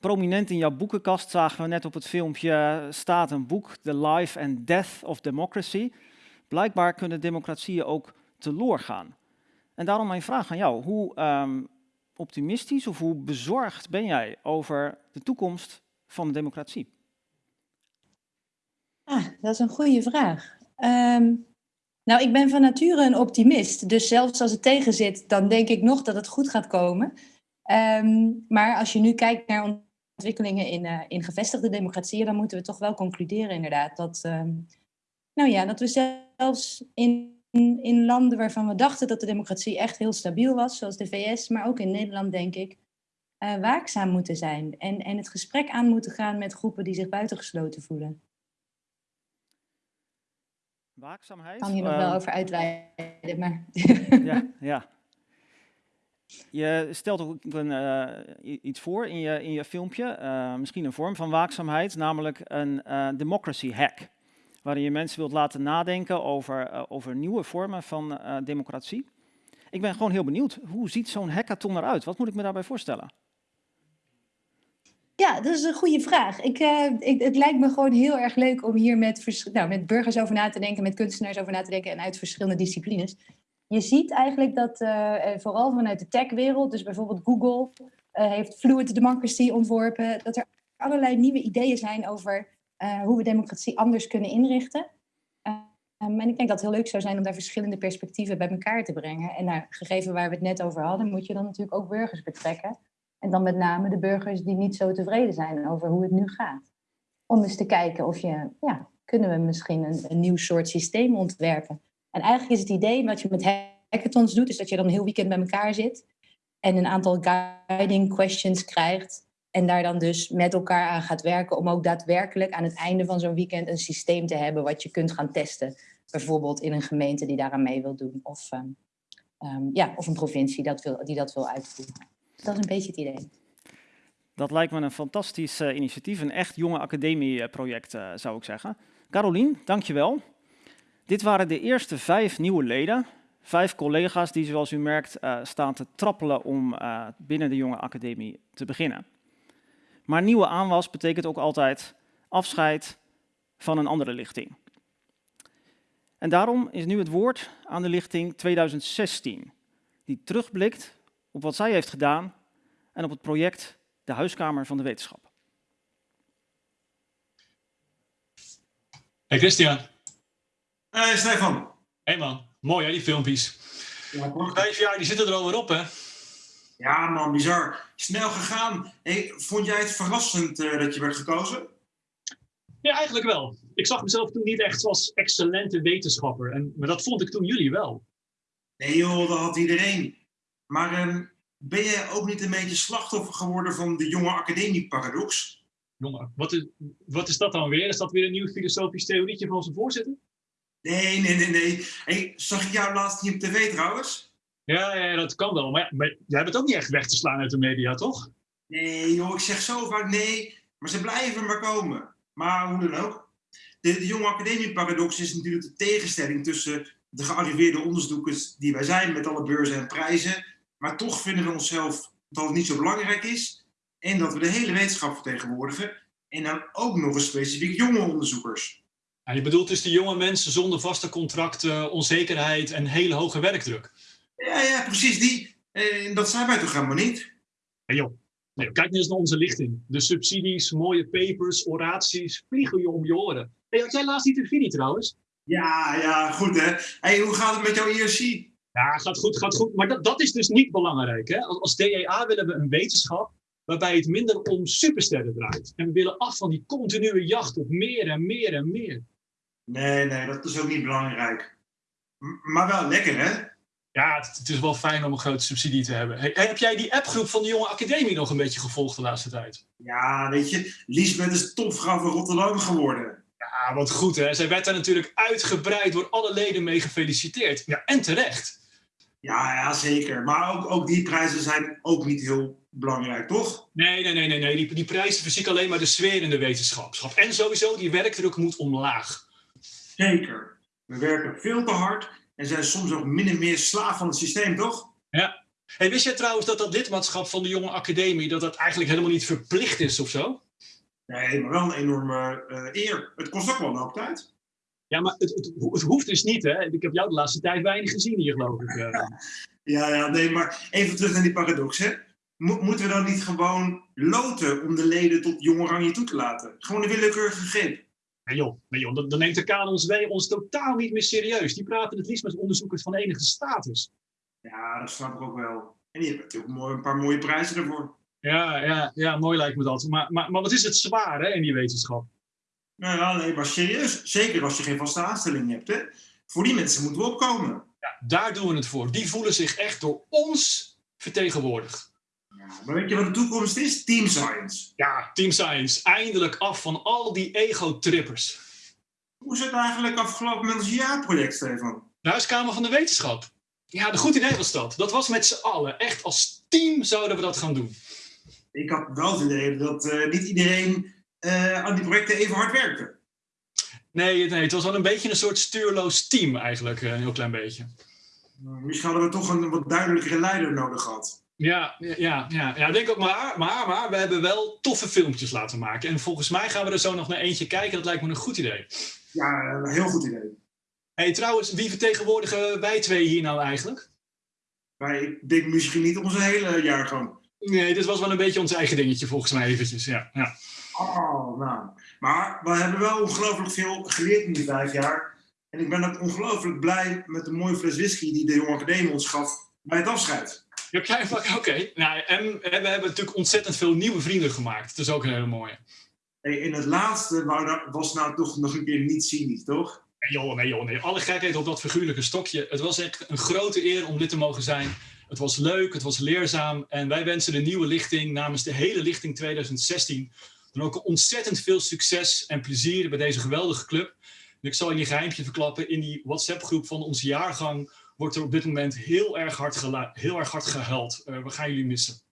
Prominent in jouw boekenkast zagen we net op het filmpje staat een boek, The Life and Death of Democracy. Blijkbaar kunnen democratieën ook teloor gaan. En daarom mijn vraag aan jou, hoe um, optimistisch of hoe bezorgd ben jij over de toekomst van de democratie? Ah, dat is een goede vraag. Um, nou, ik ben van nature een optimist. Dus zelfs als het tegen zit, dan denk ik nog dat het goed gaat komen. Um, maar als je nu kijkt naar ontwikkelingen in, uh, in gevestigde democratieën, dan moeten we toch wel concluderen inderdaad dat, um, nou ja, dat we zelfs in, in landen waarvan we dachten dat de democratie echt heel stabiel was, zoals de VS, maar ook in Nederland denk ik, uh, waakzaam moeten zijn en, en het gesprek aan moeten gaan met groepen die zich buitengesloten voelen. Waakzaamheid? Ik kan hier nog wel over uitweiden, maar... ja, ja. Je stelt ook een, uh, iets voor in je, in je filmpje, uh, misschien een vorm van waakzaamheid, namelijk een uh, democracy hack. Waarin je mensen wilt laten nadenken over, over nieuwe vormen van democratie. Ik ben gewoon heel benieuwd, hoe ziet zo'n hackathon eruit? Wat moet ik me daarbij voorstellen? Ja, dat is een goede vraag. Ik, ik, het lijkt me gewoon heel erg leuk om hier met, nou, met burgers over na te denken, met kunstenaars over na te denken en uit verschillende disciplines je ziet eigenlijk dat uh, vooral vanuit de techwereld, dus bijvoorbeeld Google heeft Fluid Democracy ontworpen, dat er allerlei nieuwe ideeën zijn over hoe we democratie anders kunnen inrichten. Um, en ik denk dat het heel leuk zou zijn om daar verschillende perspectieven bij elkaar te brengen. En nou, gegeven waar we het net over hadden, moet je dan natuurlijk ook burgers betrekken. En dan met name de burgers die niet zo tevreden zijn over hoe het nu gaat. Om eens te kijken of je, ja, kunnen we misschien een, nieuw soort systeem ontwerpen en eigenlijk is het idee wat je met hackathons doet, is dat je dan een heel weekend bij elkaar zit en een aantal guiding questions krijgt. En daar dan dus met elkaar aan gaat werken om ook daadwerkelijk aan het einde van zo'n weekend een systeem te hebben wat je kunt gaan testen. Bijvoorbeeld in een gemeente die daaraan mee wil doen of, um, um, ja, of een provincie dat wil, die dat wil uitvoeren. Dat is een beetje het idee. Dat lijkt me een fantastisch uh, initiatief, een echt jonge academieproject uh, zou ik zeggen. Carolien, dankjewel. Dit waren de eerste vijf nieuwe leden. Vijf collega's die, zoals u merkt, uh, staan te trappelen om binnen de jonge academie te beginnen. Maar nieuwe aanwas betekent ook altijd afscheid van een andere lichting. En daarom is nu het woord aan de lichting 2016, die terugblikt op wat zij heeft gedaan en op het project De Huiskamer van de Wetenschap. Hey Christian. Hey Stefan. Hé man, mooi hè, die filmpjes. Vijf jaar, die zitten er alweer op hè? Ja man, bizar. Snel gegaan. Hey, vond jij het verrassend eh, dat je werd gekozen? Ja, eigenlijk wel. Ik zag mezelf toen niet echt als excellente wetenschapper. En, maar dat vond ik toen jullie wel. Nee joh, dat had iedereen. Maar ehm, ben jij ook niet een beetje slachtoffer geworden van de jonge academie-paradox? Jongen, wat is, wat is dat dan weer? Is dat weer een nieuw filosofisch theorietje van onze voorzitter? Nee, nee, nee, nee. Hey, zag ik jou laatst niet op tv trouwens? Ja, ja, dat kan wel. Maar, maar jij bent ook niet echt weg te slaan uit de media, toch? Nee joh, ik zeg zo vaak nee, maar ze blijven maar komen. Maar hoe dan ook. De, de jonge academie-paradox is natuurlijk de tegenstelling tussen de gearriveerde onderzoekers die wij zijn met alle beurzen en prijzen, maar toch vinden we onszelf dat het niet zo belangrijk is en dat we de hele wetenschap vertegenwoordigen en dan ook nog eens specifiek jonge onderzoekers. Ja, je bedoelt dus de jonge mensen zonder vaste contracten, onzekerheid en hele hoge werkdruk? Ja, ja, precies die. En dat zijn wij toch helemaal niet? Hey joh, nee, kijk nu eens naar onze lichting. De subsidies, mooie papers, oraties, vliegen je om je oren. Hey, had jij laatst die televisie trouwens? Ja, ja, goed hè. Hey, hoe gaat het met jouw IRC? Ja, gaat goed, gaat goed. Maar dat, dat is dus niet belangrijk. Hè? Als, als DEA willen we een wetenschap waarbij het minder om supersterren draait. En we willen af van die continue jacht op meer en meer en meer. Nee, nee, dat is ook niet belangrijk. M- maar wel lekker hè? Ja, het, het is wel fijn om een grote subsidie te hebben. Hey, heb jij die appgroep van de jonge academie nog een beetje gevolgd de laatste tijd? Ja, weet je, Liesbeth is topvrouw van Rotterdam geworden. Ja, wat goed hè. Zij werd daar natuurlijk uitgebreid door alle leden mee gefeliciteerd. Ja, en terecht. Ja, ja, zeker. Maar ook, ook die prijzen zijn ook niet heel belangrijk, toch? Nee, nee, nee, nee. nee. Die, die prijzen verzieken alleen maar de sfeer in de wetenschapschap. En sowieso, die werkdruk moet omlaag. Zeker. We werken veel te hard en zijn soms ook min en meer slaaf van het systeem, toch? Ja. Hey, wist jij trouwens dat dat lidmaatschap van de jonge academie... dat dat eigenlijk helemaal niet verplicht is of zo? Nee, maar wel een enorme eh, eer. Het kost ook wel een hoop tijd. Ja, maar het, het, het hoeft dus niet, hè? Ik heb jou de laatste tijd weinig gezien hier, geloof ik. eh. Ja, ja, nee, maar even terug naar die paradox, hè. Mo- moeten we dan niet gewoon loten om de leden tot jong oranje toe te laten? Gewoon een willekeurige greep. Nee joh, nee joh dan, dan neemt de KNSW ons totaal niet meer serieus. Die praten het liefst met onderzoekers van enige status. Ja, dat snap ik ook wel. En die hebben natuurlijk mooi, een paar mooie prijzen ervoor. Ja, ja, ja, mooi lijkt me dat. Maar, maar, maar wat is het zwaar, hè, in die wetenschap? Nou ja, nee, maar serieus. Zeker als je geen vaste aanstelling hebt, hè. Voor die mensen moeten we opkomen. Ja, daar doen we het voor. Die voelen zich echt door ons vertegenwoordigd. Maar weet je wat de toekomst is? Team Science. Ja, Team Science. Eindelijk af van al die ego-trippers. Hoe is het eigenlijk afgelopen met ons jaarproject, Stefan? De Huiskamer van de Wetenschap. Ja, de goed idee was dat. Dat was met z'n allen. Echt als team zouden we dat gaan doen. Ik had wel het idee dat eh, niet iedereen eh, aan die projecten even hard werkte. Nee, nee, het was wel een beetje een soort stuurloos team eigenlijk. eh, Een heel klein beetje. Misschien hadden we toch een wat duidelijkere leider nodig gehad. Ja, ja, ja, ja, denk ook maar, maar, maar we hebben wel toffe filmpjes laten maken. En volgens mij gaan we er zo nog naar eentje kijken. Dat lijkt me een goed idee. Ja, een heel goed idee. hey, trouwens, wie vertegenwoordigen wij twee hier nou eigenlijk? Ik denk misschien niet onze hele jaargang. Nee, dit was wel een beetje ons eigen dingetje volgens mij eventjes. Ja, ja. Oh, nou. Maar we hebben wel ongelooflijk veel geleerd in die vijf jaar. En ik ben ook ongelooflijk blij met de mooie fles whisky die de jonge academie ons gaf bij het afscheid. Ja, oké. Nou, en, en we hebben natuurlijk ontzettend veel nieuwe vrienden gemaakt. Dat is ook een hele mooie. Hey, in het laatste was nou toch nog een keer niet cynisch, toch? Nee joh, nee joh, nee. Alle gekheid op dat figuurlijke stokje. Het was echt een grote eer om dit te mogen zijn. Het was leuk, het was leerzaam. En wij wensen de nieuwe lichting namens de hele lichting 2016 dan ook ontzettend veel succes en plezier bij deze geweldige club. Ik zal je een geheimpje verklappen. In die WhatsApp-groep van onze jaargang wordt er op dit moment heel erg hard, heel erg hard gehuild. Eh, we gaan jullie missen.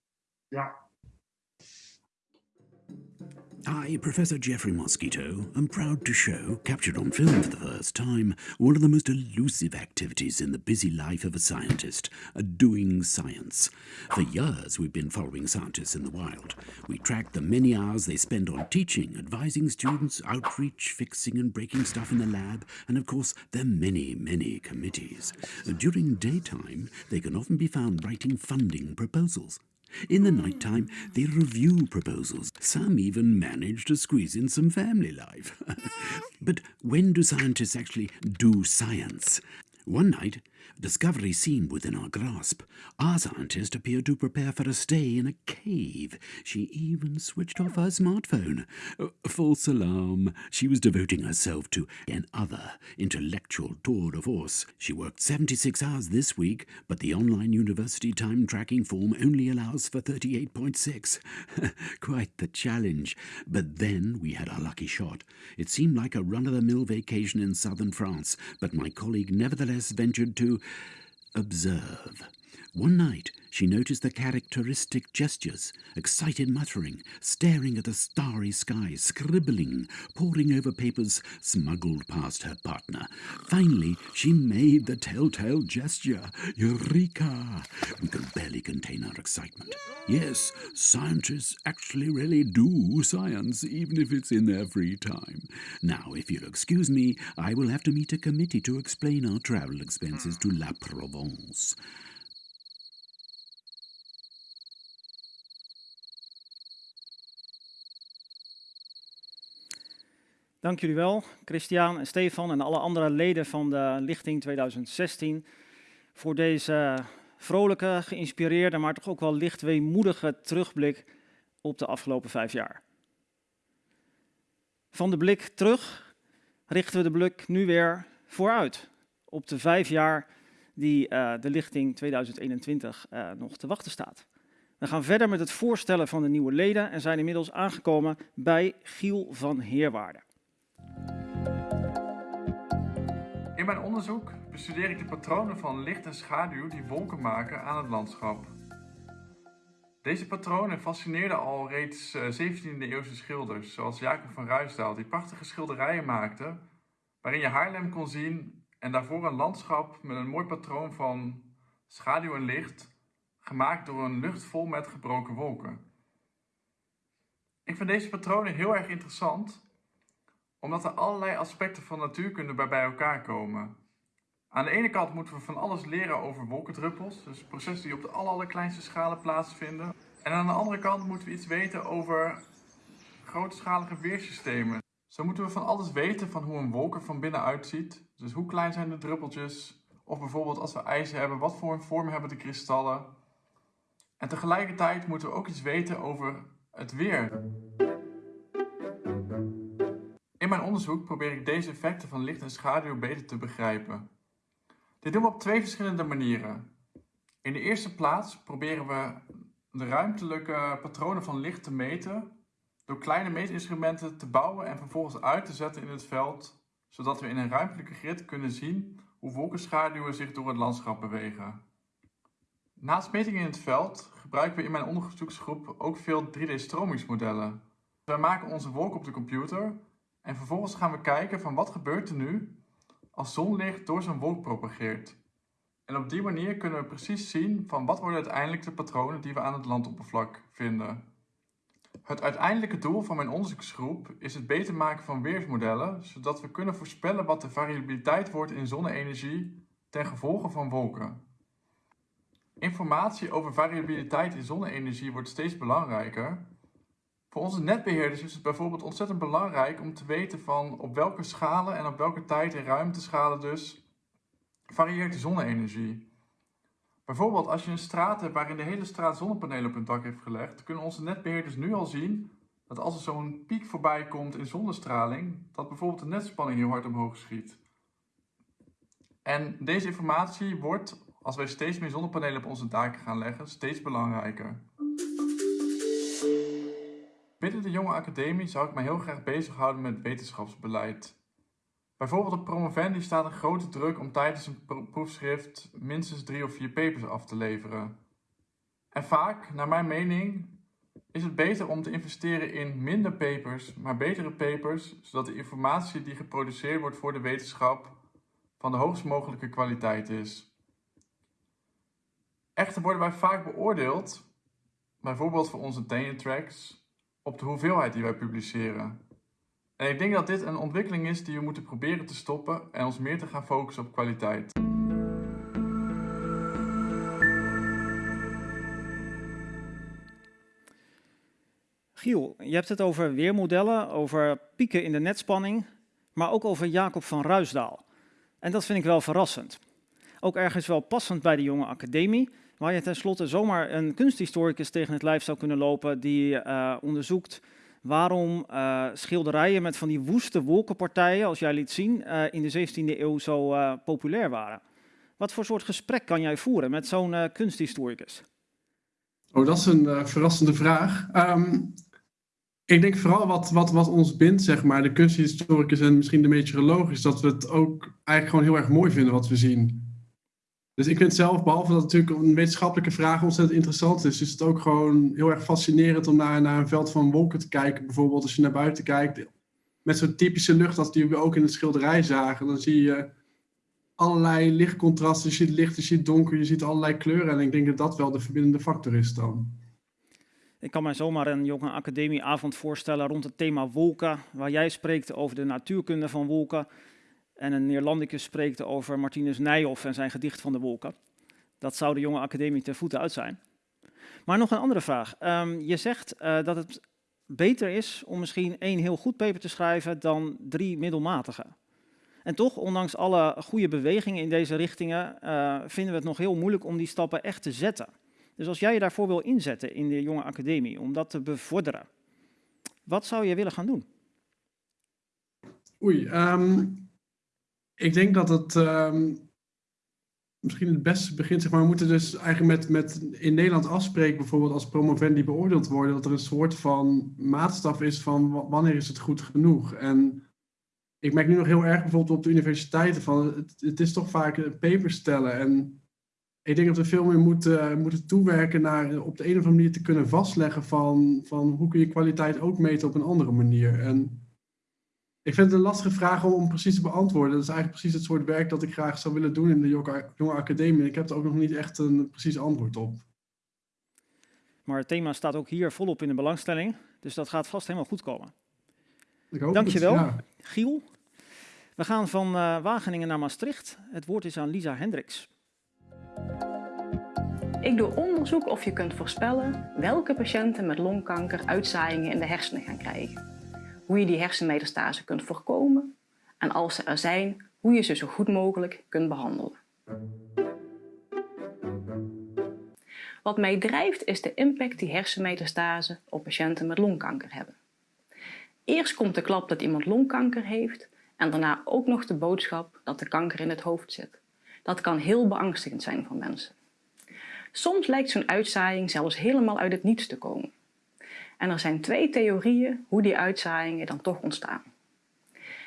Ja. I, Professor Jeffrey Mosquito, I'm proud to show, captured on film for the first time, one of the most elusive activities in the busy life of a scientist, a doing science. For years, we've been following scientists in the wild. We track the many hours they spend on teaching, advising students, outreach, fixing and breaking stuff in the lab, and of course, their many, many committees. During daytime, they can often be found writing funding proposals. In the night time, they review proposals. Some even manage to squeeze in some family life. but when do scientists actually do science? One night, discovery seemed within our grasp. Our scientist appeared to prepare for a stay in a cave. She even switched off her smartphone. Uh, false alarm. She was devoting herself to an other intellectual tour de force. She worked 76 hours this week, but the online university time tracking form only allows for 38.6. Quite the challenge. But then we had our lucky shot. It seemed like a run of the mill vacation in southern France, but my colleague nevertheless ventured to observe. One night she noticed the characteristic gestures, excited muttering, staring at the starry sky, scribbling, poring over papers smuggled past her partner. Finally, she made the telltale gesture. Eureka! We could barely contain our excitement. Yes, scientists actually really do science, even if it's in their free time. Now, if you'll excuse me, I will have to meet a committee to explain our travel expenses to La Provence. Dank jullie wel, Christian en Stefan en alle andere leden van de Lichting 2016 voor deze vrolijke, geïnspireerde, maar toch ook wel licht weemoedige terugblik op de afgelopen vijf jaar. Van de blik terug richten we de blik nu weer vooruit op de vijf jaar die uh, de Lichting 2021 uh, nog te wachten staat. We gaan verder met het voorstellen van de nieuwe leden en zijn inmiddels aangekomen bij Giel van Heerwaarden. In mijn onderzoek bestudeer ik de patronen van licht en schaduw die wolken maken aan het landschap. Deze patronen fascineerden al reeds 17e eh, eeuwse schilders, zoals Jacob van Ruisdael, die prachtige schilderijen maakte, waarin je Haarlem kon zien en daarvoor een landschap met een mooi patroon van schaduw en licht, gemaakt door een lucht vol met gebroken wolken. Ik vind deze patronen heel erg interessant, omdat er allerlei aspecten van natuurkunde bij bij elkaar komen. Aan de ene kant moeten we van alles leren over wolkendruppels, dus processen die op de allerkleinste schalen plaatsvinden. En aan de andere kant moeten we iets weten over grootschalige weersystemen. Zo moeten we van alles weten van hoe een wolk er van binnen uitziet. Dus hoe klein zijn de druppeltjes? Of bijvoorbeeld als we ijs hebben, wat voor een vorm hebben de kristallen? En tegelijkertijd moeten we ook iets weten over het weer. In mijn onderzoek probeer ik deze effecten van licht en schaduw beter te begrijpen. Dit doen we op twee verschillende manieren. In de eerste plaats proberen we de ruimtelijke patronen van licht te meten door kleine meetinstrumenten te bouwen en vervolgens uit te zetten in het veld, zodat we in een ruimtelijke grid kunnen zien hoe wolkenschaduwen zich door het landschap bewegen. Naast metingen in het veld gebruiken we in mijn onderzoeksgroep ook veel 3D-stromingsmodellen. Wij maken onze wolk op de computer en vervolgens gaan we kijken van wat gebeurt er nu als zonlicht door zo'n wolk propageert. En op die manier kunnen we precies zien van wat worden uiteindelijk de patronen die we aan het landoppervlak vinden. Het uiteindelijke doel van mijn onderzoeksgroep is het beter maken van weersmodellen, zodat we kunnen voorspellen wat de variabiliteit wordt in zonne-energie ten gevolge van wolken. Informatie over variabiliteit in zonne-energie wordt steeds belangrijker, voor onze netbeheerders is het bijvoorbeeld ontzettend belangrijk om te weten van op welke schalen en op welke tijd- en ruimteschalen dus varieert de zonne-energie. Bijvoorbeeld als je een straat hebt waarin de hele straat zonnepanelen op hun dak heeft gelegd, kunnen onze netbeheerders nu al zien dat als er zo'n piek voorbij komt in zonnestraling, dat bijvoorbeeld de netspanning heel hard omhoog schiet. En deze informatie wordt, als wij steeds meer zonnepanelen op onze daken gaan leggen, steeds belangrijker. Binnen de jonge academie zou ik mij heel graag bezighouden met wetenschapsbeleid. Bijvoorbeeld op promovendi staat een grote druk om tijdens een proefschrift minstens drie of vier papers af te leveren. En vaak, naar mijn mening, is het beter om te investeren in minder papers, maar betere papers, zodat de informatie die geproduceerd wordt voor de wetenschap van de hoogst mogelijke kwaliteit is. Echter worden wij vaak beoordeeld, bijvoorbeeld voor onze tenure tracks, op de hoeveelheid die wij publiceren. En ik denk dat dit een ontwikkeling is die we moeten proberen te stoppen en ons meer te gaan focussen op kwaliteit. Giel, je hebt het over weermodellen, over pieken in de netspanning, maar ook over Jacob van Ruisdaal. En dat vind ik wel verrassend. Ook ergens wel passend bij de jonge academie, waar je tenslotte zomaar een kunsthistoricus tegen het lijf zou kunnen lopen die uh, onderzoekt waarom uh, schilderijen met van die woeste wolkenpartijen, als jij liet zien, uh, in de 17e eeuw zo populair waren. Wat voor soort gesprek kan jij voeren met zo'n kunsthistoricus? Oh, dat is een verrassende vraag. Um, ik denk vooral wat, wat, wat ons bindt, zeg maar, de kunsthistoricus en misschien de meteoroloog, is dat we het ook eigenlijk gewoon heel erg mooi vinden wat we zien. Dus ik vind zelf, behalve dat het natuurlijk een wetenschappelijke vraag ontzettend interessant is, is het ook gewoon heel erg fascinerend om naar, naar een veld van wolken te kijken. Bijvoorbeeld als je naar buiten kijkt, met zo'n typische lucht als die we ook in het schilderij zagen, dan zie je allerlei lichtcontrasten. Je ziet licht, je ziet donker, je ziet allerlei kleuren. En ik denk dat dat wel de verbindende factor is dan. Ik kan mij zomaar een jonge academieavond voorstellen rond het thema wolken, waar jij spreekt over de natuurkunde van wolken en een Neerlandicus spreekt over Martinus Nijhoff en zijn gedicht van de wolken. Dat zou de jonge academie ter voeten uit zijn. Maar nog een andere vraag. Um, je zegt uh, dat het beter is om misschien één heel goed paper te schrijven dan drie middelmatige. En toch, ondanks alle goede bewegingen in deze richtingen, uh, vinden we het nog heel moeilijk om die stappen echt te zetten. Dus als jij je daarvoor wil inzetten in de jonge academie, om dat te bevorderen, wat zou je willen gaan doen? Oei, um, ik denk dat het um, misschien het beste begint. Zeg maar, we moeten dus eigenlijk met, met in Nederland afspreken, bijvoorbeeld als promovendi beoordeeld worden, dat er een soort van maatstaf is van wanneer is het goed genoeg. En ik merk nu nog heel erg bijvoorbeeld op de universiteiten van het, is toch vaak een paper stellen en ik denk dat we veel meer moeten, moeten toewerken naar op de een of andere manier te kunnen vastleggen van, van hoe kun je kwaliteit ook meten op een andere manier. En ik vind het een lastige vraag om, om precies te beantwoorden. Dat is eigenlijk precies het soort werk dat ik graag zou willen doen in de jonge academie. Ik heb er ook nog niet echt een precies antwoord op. Maar het thema staat ook hier volop in de belangstelling, dus dat gaat vast helemaal goed komen. Ik hoop Dankjewel, het, ja. Giel. We gaan van uh, Wageningen naar Maastricht. Het woord is aan Lisa Hendricks. Ik doe onderzoek of je kunt voorspellen welke patiënten met longkanker uitzaaiingen in de hersenen gaan krijgen. Hoe je die hersenmetastase kunt voorkomen en als ze er zijn, hoe je ze zo goed mogelijk kunt behandelen. Wat mij drijft is de impact die hersenmetastase op patiënten met longkanker hebben. Eerst komt de klap dat iemand longkanker heeft en daarna ook nog de boodschap dat de kanker in het hoofd zit. Dat kan heel beangstigend zijn voor mensen. Soms lijkt zo'n uitzaaiing zelfs helemaal uit het niets te komen. En er zijn twee theorieën hoe die uitzaaiingen dan toch ontstaan.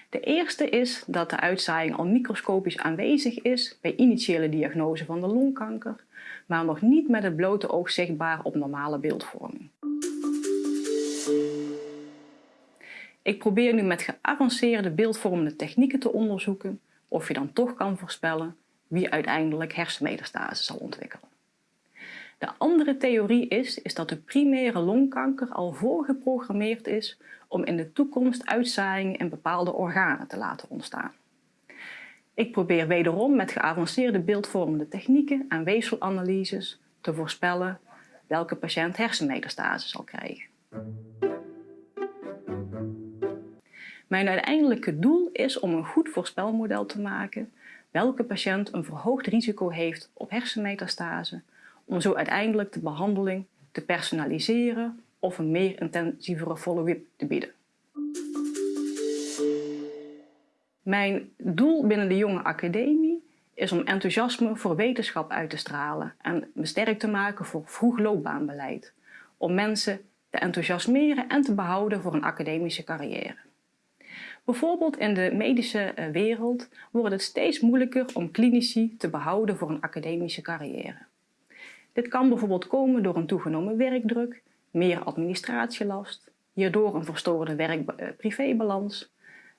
De eerste is dat de uitzaaiing al microscopisch aanwezig is bij initiële diagnose van de longkanker, maar nog niet met het blote oog zichtbaar op normale beeldvorming. Ik probeer nu met geavanceerde beeldvormende technieken te onderzoeken of je dan toch kan voorspellen wie uiteindelijk hersenmetastase zal ontwikkelen. De andere theorie is, is dat de primaire longkanker al voorgeprogrammeerd is om in de toekomst uitzaaiingen in bepaalde organen te laten ontstaan. Ik probeer wederom met geavanceerde beeldvormende technieken en weefselanalyses te voorspellen welke patiënt hersenmetastase zal krijgen. Mijn uiteindelijke doel is om een goed voorspelmodel te maken welke patiënt een verhoogd risico heeft op hersenmetastase om zo uiteindelijk de behandeling te personaliseren of een meer intensievere follow-up te bieden. Mijn doel binnen de jonge academie is om enthousiasme voor wetenschap uit te stralen en me sterk te maken voor vroeg loopbaanbeleid, om mensen te enthousiasmeren en te behouden voor een academische carrière. Bijvoorbeeld in de medische eh, wereld wordt het steeds moeilijker om klinici te behouden voor een academische carrière. Dit kan bijvoorbeeld komen door een toegenomen werkdruk, meer administratielast, hierdoor een verstoorde werk-privébalans,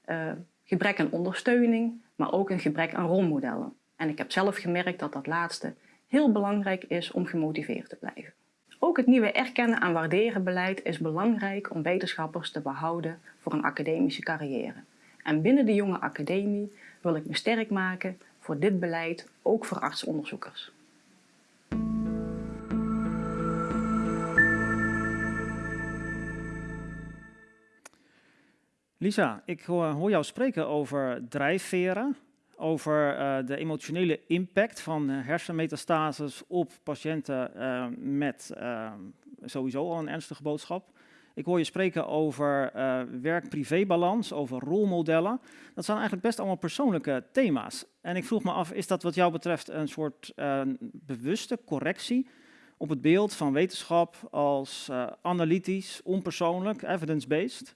uh, gebrek aan ondersteuning, maar ook een gebrek aan rolmodellen. En ik heb zelf gemerkt dat dat laatste heel belangrijk is om gemotiveerd te blijven. Ook het nieuwe erkennen en waarderen beleid is belangrijk om wetenschappers te behouden voor een academische carrière. En binnen de jonge academie wil ik me sterk maken voor dit beleid, ook voor artsonderzoekers. Lisa, ik hoor jou spreken over drijfveren, over uh, de emotionele impact van hersenmetastases op patiënten uh, met sowieso al een ernstige boodschap. Ik hoor je spreken over werk-privé-balans, over rolmodellen. Dat zijn eigenlijk best allemaal persoonlijke thema's. En ik vroeg me af, is dat wat jou betreft een soort bewuste correctie op het beeld van wetenschap als analytisch, onpersoonlijk, evidence-based?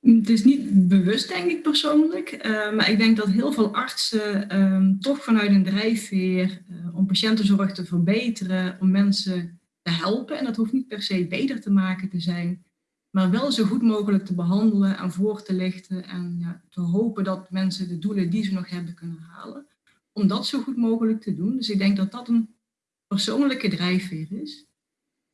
Het is niet bewust, denk ik persoonlijk, uh, maar ik denk dat heel veel artsen um, toch vanuit een drijfveer uh, om patiëntenzorg te verbeteren, om mensen te helpen, en dat hoeft niet per se beter te maken te zijn, maar wel zo goed mogelijk te behandelen en voor te lichten en ja, te hopen dat mensen de doelen die ze nog hebben kunnen halen, om dat zo goed mogelijk te doen. Dus ik denk dat dat een persoonlijke drijfveer is.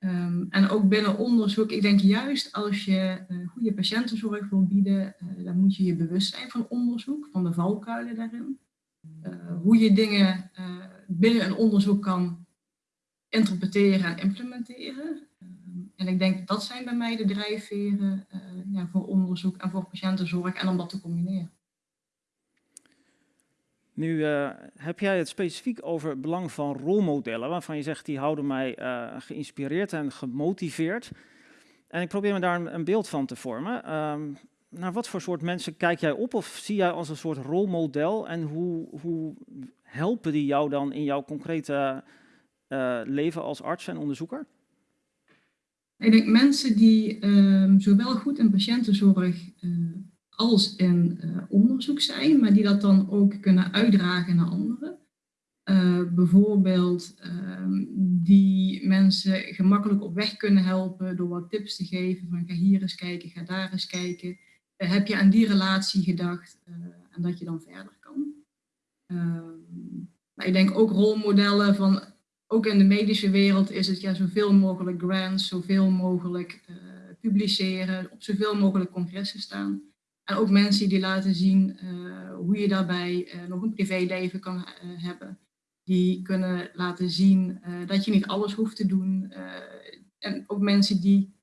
Um, en ook binnen onderzoek, ik denk juist als je uh, goede patiëntenzorg wil bieden, uh, dan moet je je bewust zijn van onderzoek, van de valkuilen daarin. Uh, hoe je dingen binnen een onderzoek kan interpreteren en implementeren. Um, en ik denk dat zijn bij mij de drijfveren ja, voor onderzoek en voor patiëntenzorg en om dat te combineren. Nu uh, heb jij het specifiek over het belang van rolmodellen, waarvan je zegt die houden mij uh, geïnspireerd en gemotiveerd. En ik probeer me daar een, beeld van te vormen. Um, naar wat voor soort mensen kijk jij op of zie jij als een soort rolmodel en hoe, hoe helpen die jou dan in jouw concrete uh, leven als arts en onderzoeker? Ik denk mensen die um, zowel goed in patiëntenzorg als in uh, onderzoek zijn, maar die dat dan ook kunnen uitdragen naar anderen. Uh, bijvoorbeeld uh, die mensen gemakkelijk op weg kunnen helpen door wat tips te geven van ga hier eens kijken, ga daar eens kijken. Uh, heb je aan die relatie gedacht en dat je dan verder kan. maar ik denk ook rolmodellen van, ook in de medische wereld is het ja zoveel mogelijk grants, zoveel mogelijk publiceren, op zoveel mogelijk congressen staan. En ook mensen die laten zien uh, hoe je daarbij uh, nog een privéleven kan uh, hebben. Die kunnen laten zien dat je niet alles hoeft te doen. en ook mensen die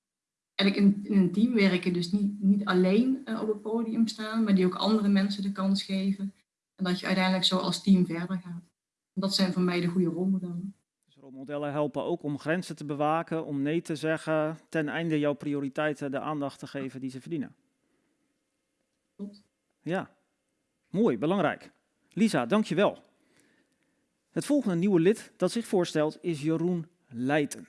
eigenlijk in, in, een team werken, dus niet, niet alleen op het podium staan, maar die ook andere mensen de kans geven. En dat je uiteindelijk zo als team verder gaat. Dat zijn voor mij de goede rolmodellen. Dus rolmodellen helpen ook om grenzen te bewaken, om nee te zeggen, ten einde jouw prioriteiten de aandacht te geven die ze verdienen. Ja, mooi, belangrijk. Lisa, dankjewel. Het volgende nieuwe lid dat zich voorstelt is Jeroen Leijten.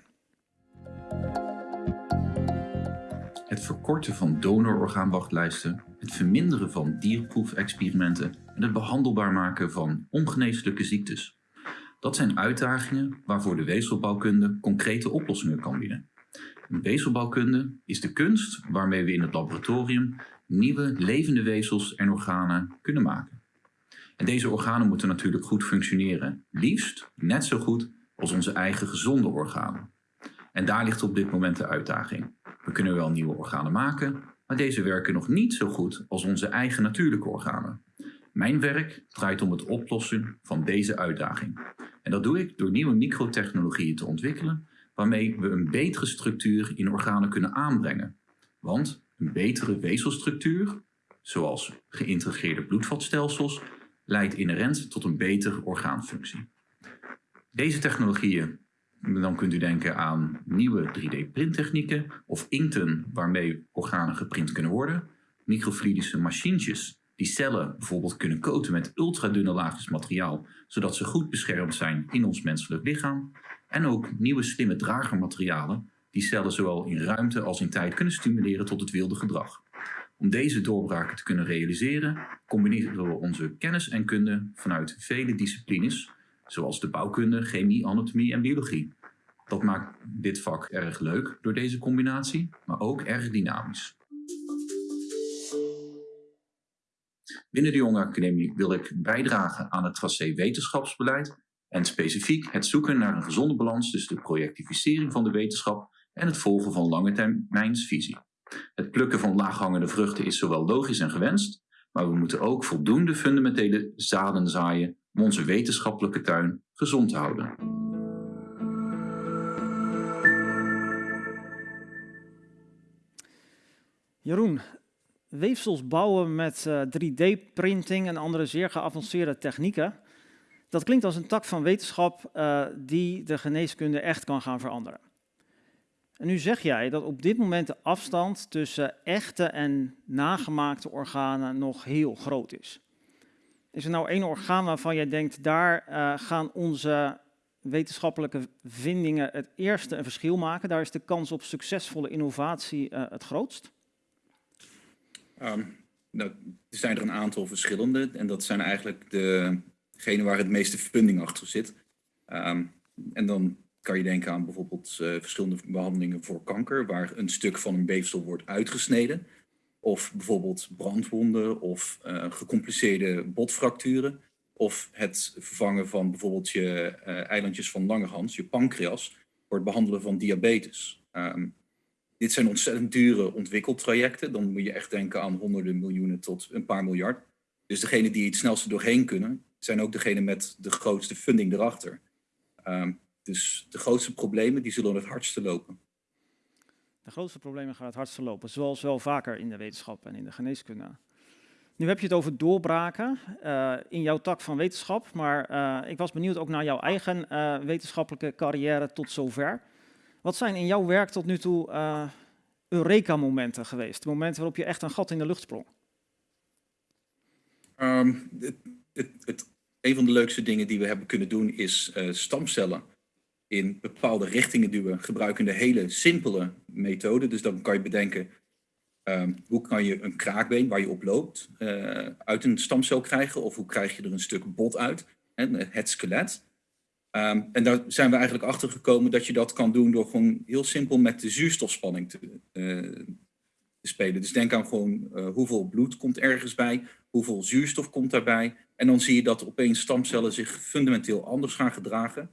Het verkorten van donororgaanwachtlijsten, het verminderen van dierproefexperimenten en het behandelbaar maken van ongeneeslijke ziektes. Dat zijn uitdagingen waarvoor de weefselbouwkunde concrete oplossingen kan bieden. Weefselbouwkunde is de kunst waarmee we in het laboratorium nieuwe levende weefsels en organen kunnen maken. En deze organen moeten natuurlijk goed functioneren, liefst net zo goed als onze eigen gezonde organen. En daar ligt op dit moment de uitdaging. We kunnen wel nieuwe organen maken, maar deze werken nog niet zo goed als onze eigen natuurlijke organen. Mijn werk draait om het oplossen van deze uitdaging. En dat doe ik door nieuwe microtechnologieën te ontwikkelen, waarmee we een betere structuur in organen kunnen aanbrengen. Want een betere weefselstructuur, zoals geïntegreerde bloedvatstelsels, leidt inherent tot een betere orgaanfunctie. Deze technologieën, dan kunt u denken aan nieuwe 3D-printtechnieken of inkten waarmee organen geprint kunnen worden, microfluidische machientjes die cellen bijvoorbeeld kunnen coaten met ultradunne laagjes materiaal, zodat ze goed beschermd zijn in ons menselijk lichaam, en ook nieuwe slimme dragermaterialen die cellen zowel in ruimte als in tijd kunnen stimuleren tot het wilde gedrag. Om deze doorbraken te kunnen realiseren, combineren we onze kennis en kunde vanuit vele disciplines, zoals de bouwkunde, chemie, anatomie en biologie. Dat maakt dit vak erg leuk door deze combinatie, maar ook erg dynamisch. Binnen de Jonge Academie wil ik bijdragen aan het tracé wetenschapsbeleid en specifiek het zoeken naar een gezonde balans tussen de projectivisering van de wetenschap en het volgen van lange termijnsvisie. Het plukken van laaghangende vruchten is zowel logisch en gewenst, maar we moeten ook voldoende fundamentele zaden zaaien om onze wetenschappelijke tuin gezond te houden. Jeroen, weefsels bouwen met 3D-printing en andere zeer geavanceerde technieken. Dat klinkt als een tak van wetenschap die de geneeskunde echt kan gaan veranderen. En nu zeg jij dat op dit moment de afstand tussen echte en nagemaakte organen nog heel groot is. Is er nou één orgaan waarvan jij denkt, daar uh, gaan onze wetenschappelijke vindingen het eerste een verschil maken? Daar is de kans op succesvolle innovatie uh, het grootst? Um, nou, er zijn er een aantal verschillende en dat zijn eigenlijk degene waar het meeste funding achter zit. Um, en dan kan je denken aan bijvoorbeeld uh, verschillende behandelingen voor kanker, waar een stuk van een weefsel wordt uitgesneden. Of bijvoorbeeld brandwonden of uh, gecompliceerde botfracturen. Of het vervangen van bijvoorbeeld je uh, eilandjes van Langerhans, je pancreas, voor het behandelen van diabetes. Um, dit zijn ontzettend dure ontwikkeltrajecten. Dan moet je echt denken aan honderden miljoenen tot een paar miljard. Dus degene die het snelste doorheen kunnen, zijn ook degene met de grootste funding erachter. Um, dus de grootste problemen die zullen het hardste lopen. De grootste problemen gaan het hardste lopen, zoals wel vaker in de wetenschap en in de geneeskunde. Nu heb je het over doorbraken uh, in jouw tak van wetenschap, maar uh, ik was benieuwd ook naar jouw eigen uh, wetenschappelijke carrière tot zover. Wat zijn in jouw werk tot nu toe Eureka-momenten geweest? Momenten waarop je echt een gat in de lucht sprong? Um, het, het, het, een van de leukste dingen die we hebben kunnen doen is stamcellen in bepaalde richtingen duwen, gebruiken de hele simpele methode. Dus dan kan je bedenken, um, hoe kan je een kraakbeen waar je op loopt uh, uit een stamcel krijgen? Of hoe krijg je er een stuk bot uit, hè, het skelet? Um, en daar zijn we eigenlijk achter gekomen dat je dat kan doen door gewoon heel simpel met de zuurstofspanning te, te spelen. Dus denk aan gewoon hoeveel bloed komt ergens bij, hoeveel zuurstof komt daarbij. En dan zie je dat opeens stamcellen zich fundamenteel anders gaan gedragen.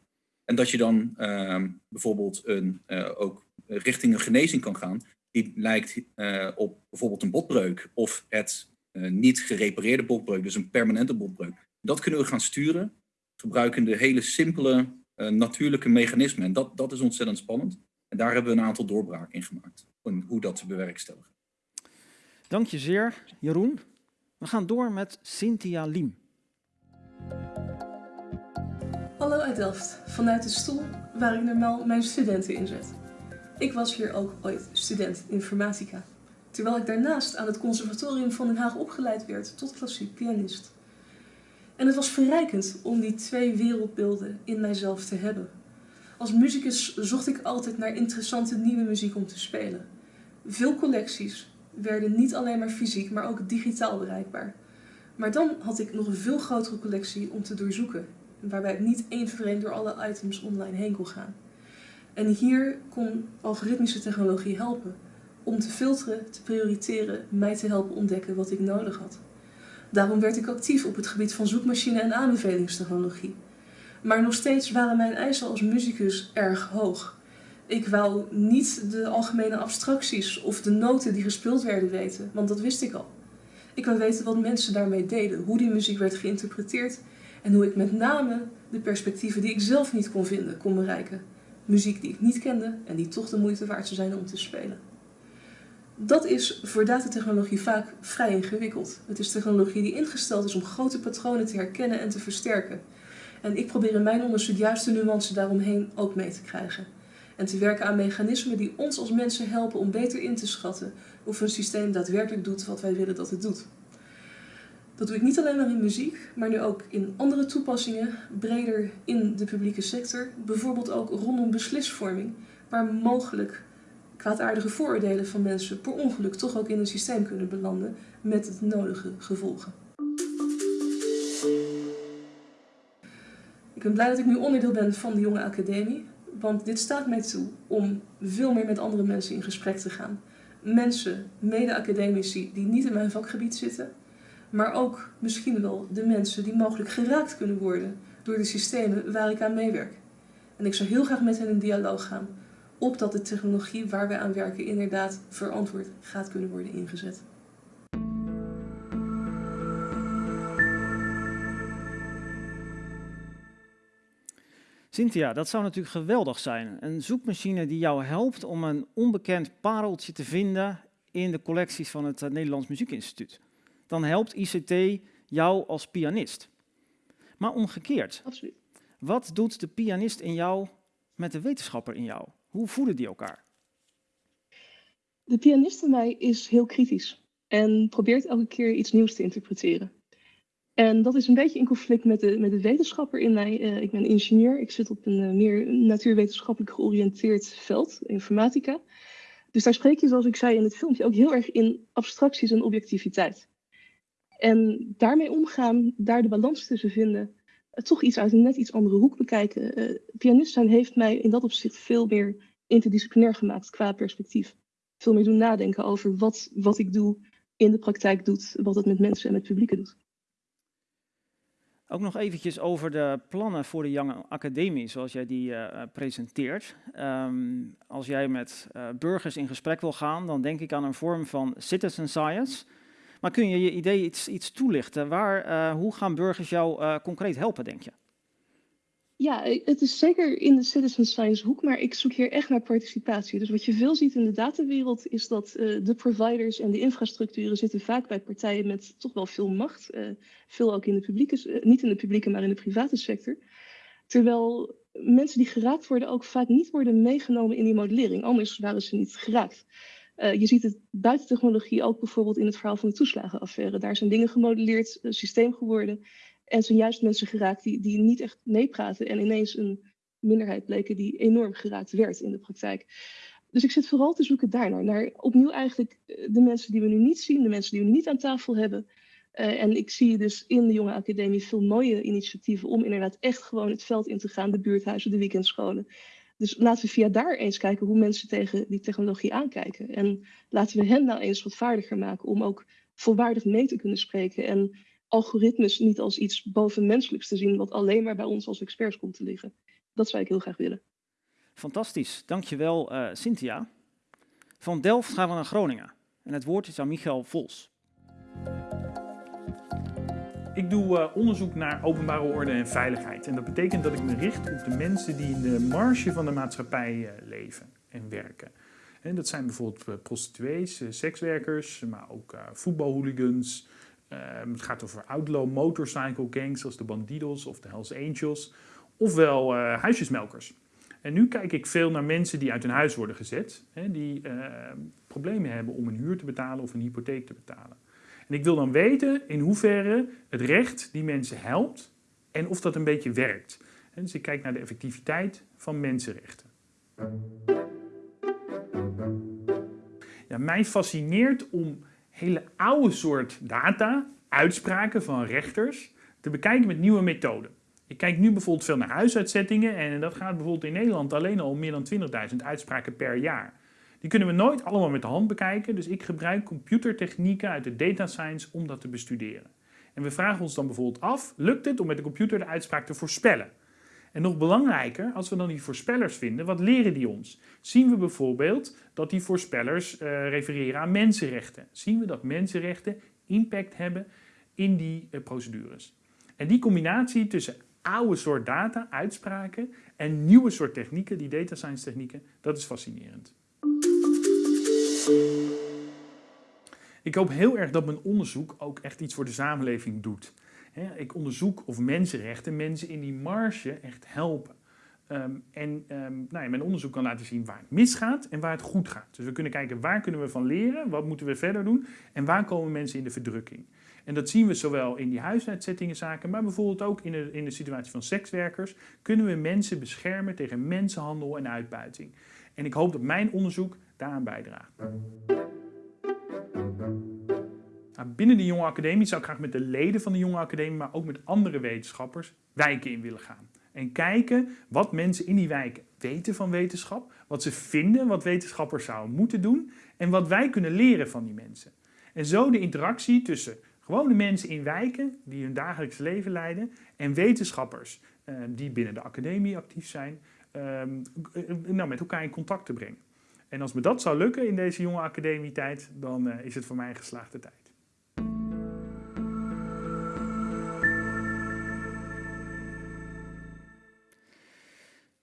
En dat je dan uh, bijvoorbeeld een, uh, ook richting een genezing kan gaan die lijkt uh, op bijvoorbeeld een botbreuk of het uh, niet gerepareerde botbreuk, dus een permanente botbreuk. Dat kunnen we gaan sturen, gebruikende hele simpele natuurlijke mechanismen. En dat, dat is ontzettend spannend. En daar hebben we een aantal doorbraken in gemaakt, en hoe dat te bewerkstelligen. Dank je zeer, Jeroen. We gaan door met Cynthia Liem. Hallo uit Delft, vanuit de stoel waar ik normaal mijn studenten inzet. Ik was hier ook ooit student informatica, terwijl ik daarnaast aan het conservatorium van Den Haag opgeleid werd tot klassiek pianist. En het was verrijkend om die twee wereldbeelden in mijzelf te hebben. Als muzikus zocht ik altijd naar interessante nieuwe muziek om te spelen. Veel collecties werden niet alleen maar fysiek, maar ook digitaal bereikbaar. Maar dan had ik nog een veel grotere collectie om te doorzoeken waarbij ik niet één voor één door alle items online heen kon gaan. En hier kon algoritmische technologie helpen om te filteren, te prioriteren, mij te helpen ontdekken wat ik nodig had. Daarom werd ik actief op het gebied van zoekmachine en aanbevelingstechnologie. Maar nog steeds waren mijn eisen als muzikus erg hoog. Ik wou niet de algemene abstracties of de noten die gespeeld werden weten, want dat wist ik al. Ik wou weten wat mensen daarmee deden, hoe die muziek werd geïnterpreteerd en hoe ik met name de perspectieven die ik zelf niet kon vinden, kon bereiken. Muziek die ik niet kende en die toch de moeite waard zou zijn om te spelen. Dat is voor datatechnologie vaak vrij ingewikkeld. Het is technologie die ingesteld is om grote patronen te herkennen en te versterken. En ik probeer in mijn onderzoek juist de nuance daaromheen ook mee te krijgen. En te werken aan mechanismen die ons als mensen helpen om beter in te schatten of een systeem daadwerkelijk doet wat wij willen dat het doet. Dat doe ik niet alleen maar in muziek, maar nu ook in andere toepassingen, breder in de publieke sector. Bijvoorbeeld ook rondom beslisvorming, waar mogelijk kwaadaardige vooroordelen van mensen per ongeluk toch ook in een systeem kunnen belanden met het nodige gevolgen. Ik ben blij dat ik nu onderdeel ben van de Jonge Academie, want dit staat mij toe om veel meer met andere mensen in gesprek te gaan. Mensen, mede-academici die niet in mijn vakgebied zitten, maar ook misschien wel de mensen die mogelijk geraakt kunnen worden door de systemen waar ik aan meewerk. En ik zou heel graag met hen in dialoog gaan, opdat de technologie waar wij aan werken inderdaad verantwoord gaat kunnen worden ingezet. Cynthia, dat zou natuurlijk geweldig zijn. Een zoekmachine die jou helpt om een onbekend pareltje te vinden in de collecties van het Nederlands Muziekinstituut. Dan helpt ICT jou als pianist. Maar omgekeerd. Absoluut. Wat doet de pianist in jou met de wetenschapper in jou? Hoe voeden die elkaar? De pianist in mij is heel kritisch en probeert elke keer iets nieuws te interpreteren. En dat is een beetje in conflict met de, met de wetenschapper in mij. Uh, ik ben ingenieur, ik zit op een uh, meer natuurwetenschappelijk georiënteerd veld, informatica. Dus daar spreek je, zoals ik zei in het filmpje, ook heel erg in abstracties en objectiviteit. En daarmee omgaan, daar de balans tussen vinden, uh, toch iets uit een net iets andere hoek bekijken. pianist zijn heeft mij in dat opzicht veel meer interdisciplinair gemaakt qua perspectief. Veel meer doen nadenken over wat, wat ik doe in de praktijk doet, wat het met mensen en met publieken doet. Ook nog eventjes over de plannen voor de Young Academie, zoals jij die uh, presenteert. Um, als jij met uh, burgers in gesprek wil gaan, dan denk ik aan een vorm van citizen science. Maar kun je je idee iets, iets toelichten? Waar, uh, hoe gaan burgers jou concreet helpen, denk je? Ja, het is zeker in de citizen science hoek, maar ik zoek hier echt naar participatie. Dus wat je veel ziet in de datawereld is dat de providers en de infrastructuren zitten vaak bij partijen met toch wel veel macht. Uh, veel ook in de publieke, niet in de publieke, maar in de private sector. Terwijl mensen die geraakt worden ook vaak niet worden meegenomen in die modellering. Anders waren ze niet geraakt. Je ziet het buiten technologie ook bijvoorbeeld in het verhaal van de toeslagenaffaire. Daar zijn dingen gemodelleerd, systeem geworden. En zijn juist mensen geraakt die, die niet echt meepraten en ineens een minderheid bleken die enorm geraakt werd in de praktijk. Dus ik zit vooral te zoeken daarnaar. Naar opnieuw eigenlijk eh, de mensen die we nu niet zien, de mensen die we niet aan tafel hebben. Uh, en ik zie dus in de Jonge Academie veel mooie initiatieven om inderdaad echt gewoon het veld in te gaan, de buurthuizen, de weekendscholen. Dus laten we via daar eens kijken hoe mensen tegen die technologie aankijken. En laten we hen nou eens wat vaardiger maken om ook volwaardig mee te kunnen spreken. En algoritmes niet als iets bovenmenselijks te zien, wat alleen maar bij ons als experts komt te liggen. Dat zou ik heel graag willen. Fantastisch, dankjewel uh, Cynthia. Van Delft gaan we naar Groningen. En het woord is aan Michael Vols. Ik doe uh, onderzoek naar openbare orde en veiligheid. En dat betekent dat ik me richt op de mensen die in de marge van de maatschappij uh, leven en werken. En dat zijn bijvoorbeeld prostituees, sekswerkers, maar ook voetbalhooligans, Um, het gaat over outlaw motorcycle gangs zoals de Bandidos of de Hells Angels. Ofwel huisjesmelkers. En nu kijk ik veel naar mensen die uit hun huis worden gezet. Hè, die uh, problemen hebben om een huur te betalen of een hypotheek te betalen. En ik wil dan weten in hoeverre het recht die mensen helpt en of dat een beetje werkt. Dus ik kijk naar de effectiviteit van mensenrechten. Ja, mij fascineert om hele oude soort data, uitspraken van rechters, te bekijken met nieuwe methoden. Ik kijk nu bijvoorbeeld veel naar huisuitzettingen en dat gaat bijvoorbeeld in Nederland alleen al meer dan 20.000 uitspraken per jaar. Die kunnen we nooit allemaal met de hand bekijken, dus ik gebruik computertechnieken uit de data science om dat te bestuderen. En we vragen ons dan bijvoorbeeld af, lukt het om met de computer de uitspraak te voorspellen? En nog belangrijker, als we dan die voorspellers vinden, wat leren die ons? Zien we bijvoorbeeld dat die voorspellers uh, refereren aan mensenrechten? Zien we dat mensenrechten impact hebben in die uh, procedures? En die combinatie tussen oude soort data, uitspraken en nieuwe soort technieken, die data science technieken, dat is fascinerend. Ik hoop heel erg dat mijn onderzoek ook echt iets voor de samenleving doet ik onderzoek of mensenrechten mensen in die marge echt helpen. Um, en um, nou ja, mijn onderzoek kan laten zien waar het misgaat en waar het goed gaat. Dus we kunnen kijken waar kunnen we van leren, wat moeten we verder doen en waar komen mensen in de verdrukking. En dat zien we zowel in die huisuitzettingenzaken, maar bijvoorbeeld ook in de, in de situatie van sekswerkers. Kunnen we mensen beschermen tegen mensenhandel en uitbuiting. En ik hoop dat mijn onderzoek bijdraagt. Nou, binnen de Jonge Academie zou ik graag met de leden van de Jonge Academie, maar ook met andere wetenschappers, wijken in willen gaan. En kijken wat mensen in die wijken weten van wetenschap, wat ze vinden, wat wetenschappers zouden moeten doen en wat wij kunnen leren van die mensen. En zo de interactie tussen gewone mensen in wijken die hun dagelijks leven leiden en wetenschappers eh, die binnen de academie actief zijn, eh, nou, met elkaar in contact te brengen. En als me dat zou lukken in deze jonge academietijd, dan uh, is het voor mij een geslaagde tijd.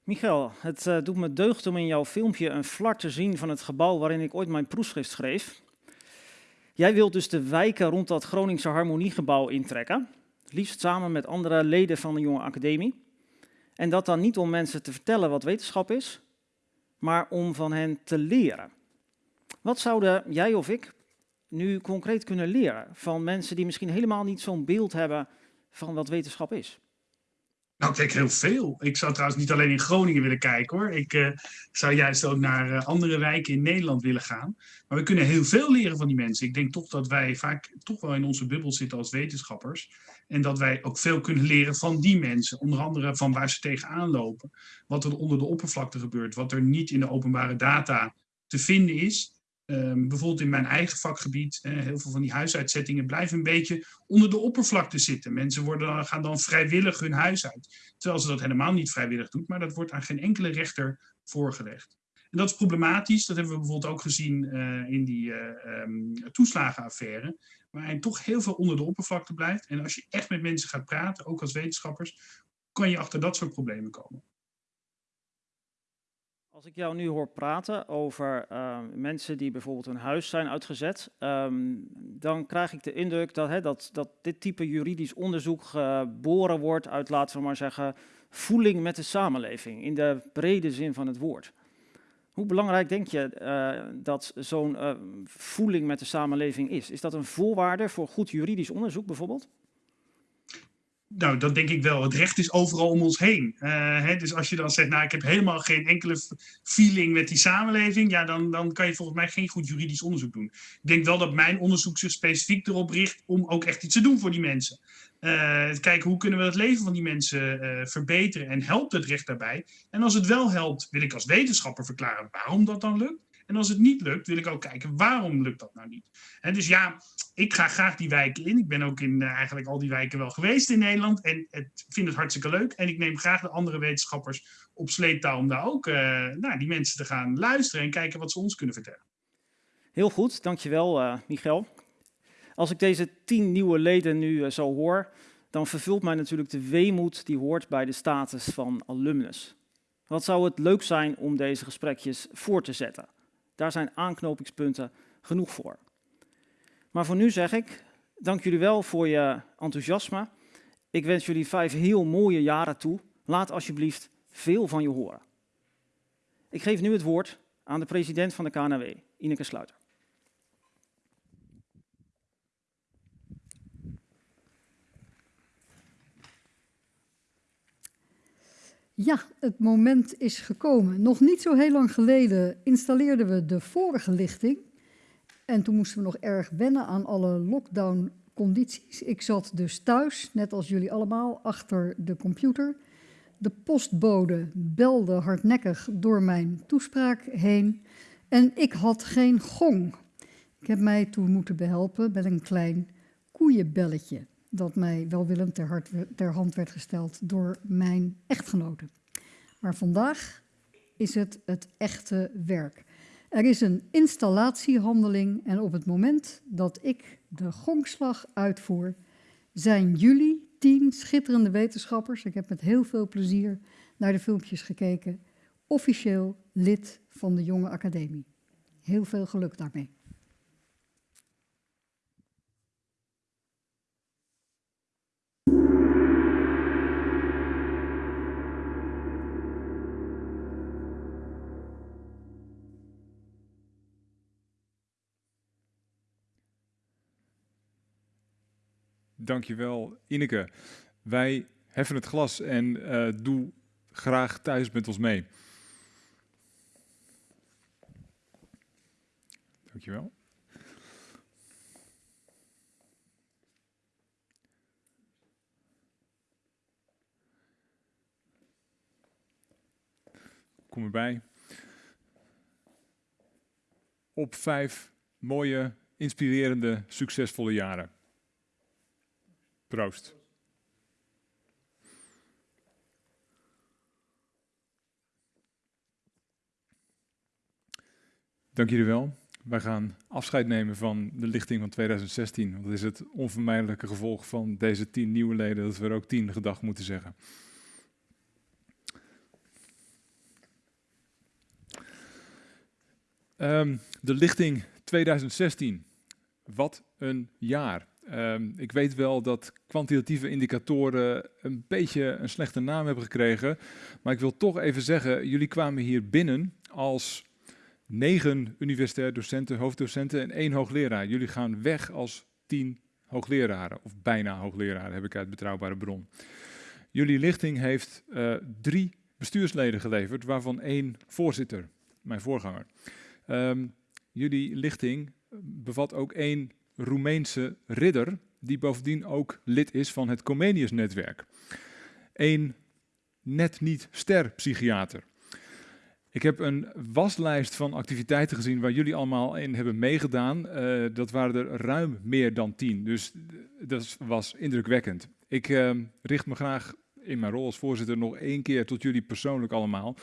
Michael, het uh, doet me deugd om in jouw filmpje een flart te zien van het gebouw waarin ik ooit mijn proefschrift schreef. Jij wilt dus de wijken rond dat Groningse Harmoniegebouw intrekken, liefst samen met andere leden van de Jonge Academie. En dat dan niet om mensen te vertellen wat wetenschap is, maar om van hen te leren. Wat zouden jij of ik nu concreet kunnen leren van mensen die misschien helemaal niet zo'n beeld hebben van wat wetenschap is? Nou, ik denk heel veel. Ik zou trouwens niet alleen in Groningen willen kijken hoor. Ik uh, zou juist ook naar uh, andere wijken in Nederland willen gaan. Maar we kunnen heel veel leren van die mensen. Ik denk toch dat wij vaak toch wel in onze bubbel zitten als wetenschappers. En dat wij ook veel kunnen leren van die mensen. Onder andere van waar ze tegenaan lopen. Wat er onder de oppervlakte gebeurt. Wat er niet in de openbare data te vinden is. Um, bijvoorbeeld in mijn eigen vakgebied, eh, heel veel van die huisuitzettingen blijven een beetje onder de oppervlakte zitten. Mensen worden, gaan dan vrijwillig hun huis uit, terwijl ze dat helemaal niet vrijwillig doen, maar dat wordt aan geen enkele rechter voorgelegd. En dat is problematisch, dat hebben we bijvoorbeeld ook gezien uh, in die uh, um, toeslagenaffaire, waarin toch heel veel onder de oppervlakte blijft. En als je echt met mensen gaat praten, ook als wetenschappers, kan je achter dat soort problemen komen. Als ik jou nu hoor praten over uh, mensen die bijvoorbeeld hun huis zijn uitgezet, um, dan krijg ik de indruk dat, hè, dat, dat dit type juridisch onderzoek geboren wordt uit, laten we maar zeggen, voeling met de samenleving, in de brede zin van het woord. Hoe belangrijk denk je uh, dat zo'n uh, voeling met de samenleving is? Is dat een voorwaarde voor goed juridisch onderzoek bijvoorbeeld? Nou, dat denk ik wel. Het recht is overal om ons heen. Uh, hè, dus als je dan zegt, nou, ik heb helemaal geen enkele feeling met die samenleving, ja, dan, dan kan je volgens mij geen goed juridisch onderzoek doen. Ik denk wel dat mijn onderzoek zich specifiek erop richt om ook echt iets te doen voor die mensen. Uh, kijken hoe kunnen we het leven van die mensen uh, verbeteren en helpt het recht daarbij. En als het wel helpt, wil ik als wetenschapper verklaren waarom dat dan lukt. En als het niet lukt, wil ik ook kijken waarom lukt dat nou niet. En dus ja, ik ga graag die wijken in. Ik ben ook in uh, eigenlijk al die wijken wel geweest in Nederland. En het, vind het hartstikke leuk. En ik neem graag de andere wetenschappers op sleeptouw om daar ook uh, naar die mensen te gaan luisteren en kijken wat ze ons kunnen vertellen. Heel goed, dankjewel uh, Michael. Als ik deze tien nieuwe leden nu zo hoor, dan vervult mij natuurlijk de weemoed die hoort bij de status van alumnus. Wat zou het leuk zijn om deze gesprekjes voor te zetten? Daar zijn aanknopingspunten genoeg voor. Maar voor nu zeg ik, dank jullie wel voor je enthousiasme. Ik wens jullie vijf heel mooie jaren toe. Laat alsjeblieft veel van je horen. Ik geef nu het woord aan de president van de KNW, Ineke Sluiter. Ja, het moment is gekomen. Nog niet zo heel lang geleden installeerden we de vorige lichting. En toen moesten we nog erg wennen aan alle lockdown-condities. Ik zat dus thuis, net als jullie allemaal, achter de computer. De postbode belde hardnekkig door mijn toespraak heen. En ik had geen gong. Ik heb mij toen moeten behelpen met een klein koeienbelletje dat mij welwillend ter, hart, ter hand werd gesteld door mijn echtgenote. Maar vandaag is het het echte werk. Er is een installatiehandeling en op het moment dat ik de gongslag uitvoer, zijn jullie tien schitterende wetenschappers, ik heb met heel veel plezier naar de filmpjes gekeken, officieel lid van de Jonge Academie. Heel veel geluk daarmee. Dankjewel, Ineke. Wij heffen het glas en uh, doe graag thuis met ons mee. Dankjewel. Kom erbij. Op vijf mooie, inspirerende, succesvolle jaren. Proost. Dank jullie wel. Wij gaan afscheid nemen van de lichting van 2016. Want dat is het onvermijdelijke gevolg van deze tien nieuwe leden, dat we er ook tien gedag moeten zeggen. Um, de lichting 2016 wat een jaar. Um, ik weet wel dat kwantitatieve indicatoren een beetje een slechte naam hebben gekregen. Maar ik wil toch even zeggen, jullie kwamen hier binnen als negen universitair docenten, hoofddocenten en één hoogleraar. Jullie gaan weg als tien hoogleraren, of bijna hoogleraren, heb ik uit betrouwbare bron. Jullie lichting heeft uh, drie bestuursleden geleverd, waarvan één voorzitter, mijn voorganger. Um, jullie lichting bevat ook één Roemeense ridder, die bovendien ook lid is van het Comenius-netwerk. Een net niet ster psychiater. Ik heb een waslijst van activiteiten gezien waar jullie allemaal in hebben meegedaan. Uh, dat waren er ruim meer dan tien, dus dat was indrukwekkend. Ik uh, richt me graag in mijn rol als voorzitter nog één keer tot jullie persoonlijk allemaal.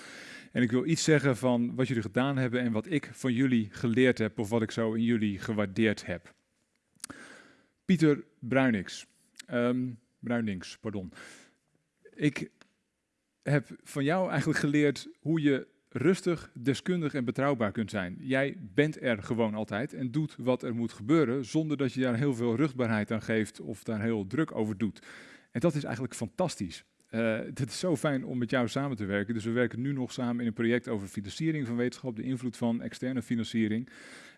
En ik wil iets zeggen van wat jullie gedaan hebben en wat ik van jullie geleerd heb of wat ik zo in jullie gewaardeerd heb. Pieter Bruinings. Um, pardon. Ik heb van jou eigenlijk geleerd hoe je rustig, deskundig en betrouwbaar kunt zijn. Jij bent er gewoon altijd en doet wat er moet gebeuren, zonder dat je daar heel veel rugbaarheid aan geeft of daar heel druk over doet. En dat is eigenlijk fantastisch. Uh, het is zo fijn om met jou samen te werken. Dus we werken nu nog samen in een project over financiering van wetenschap, de invloed van externe financiering.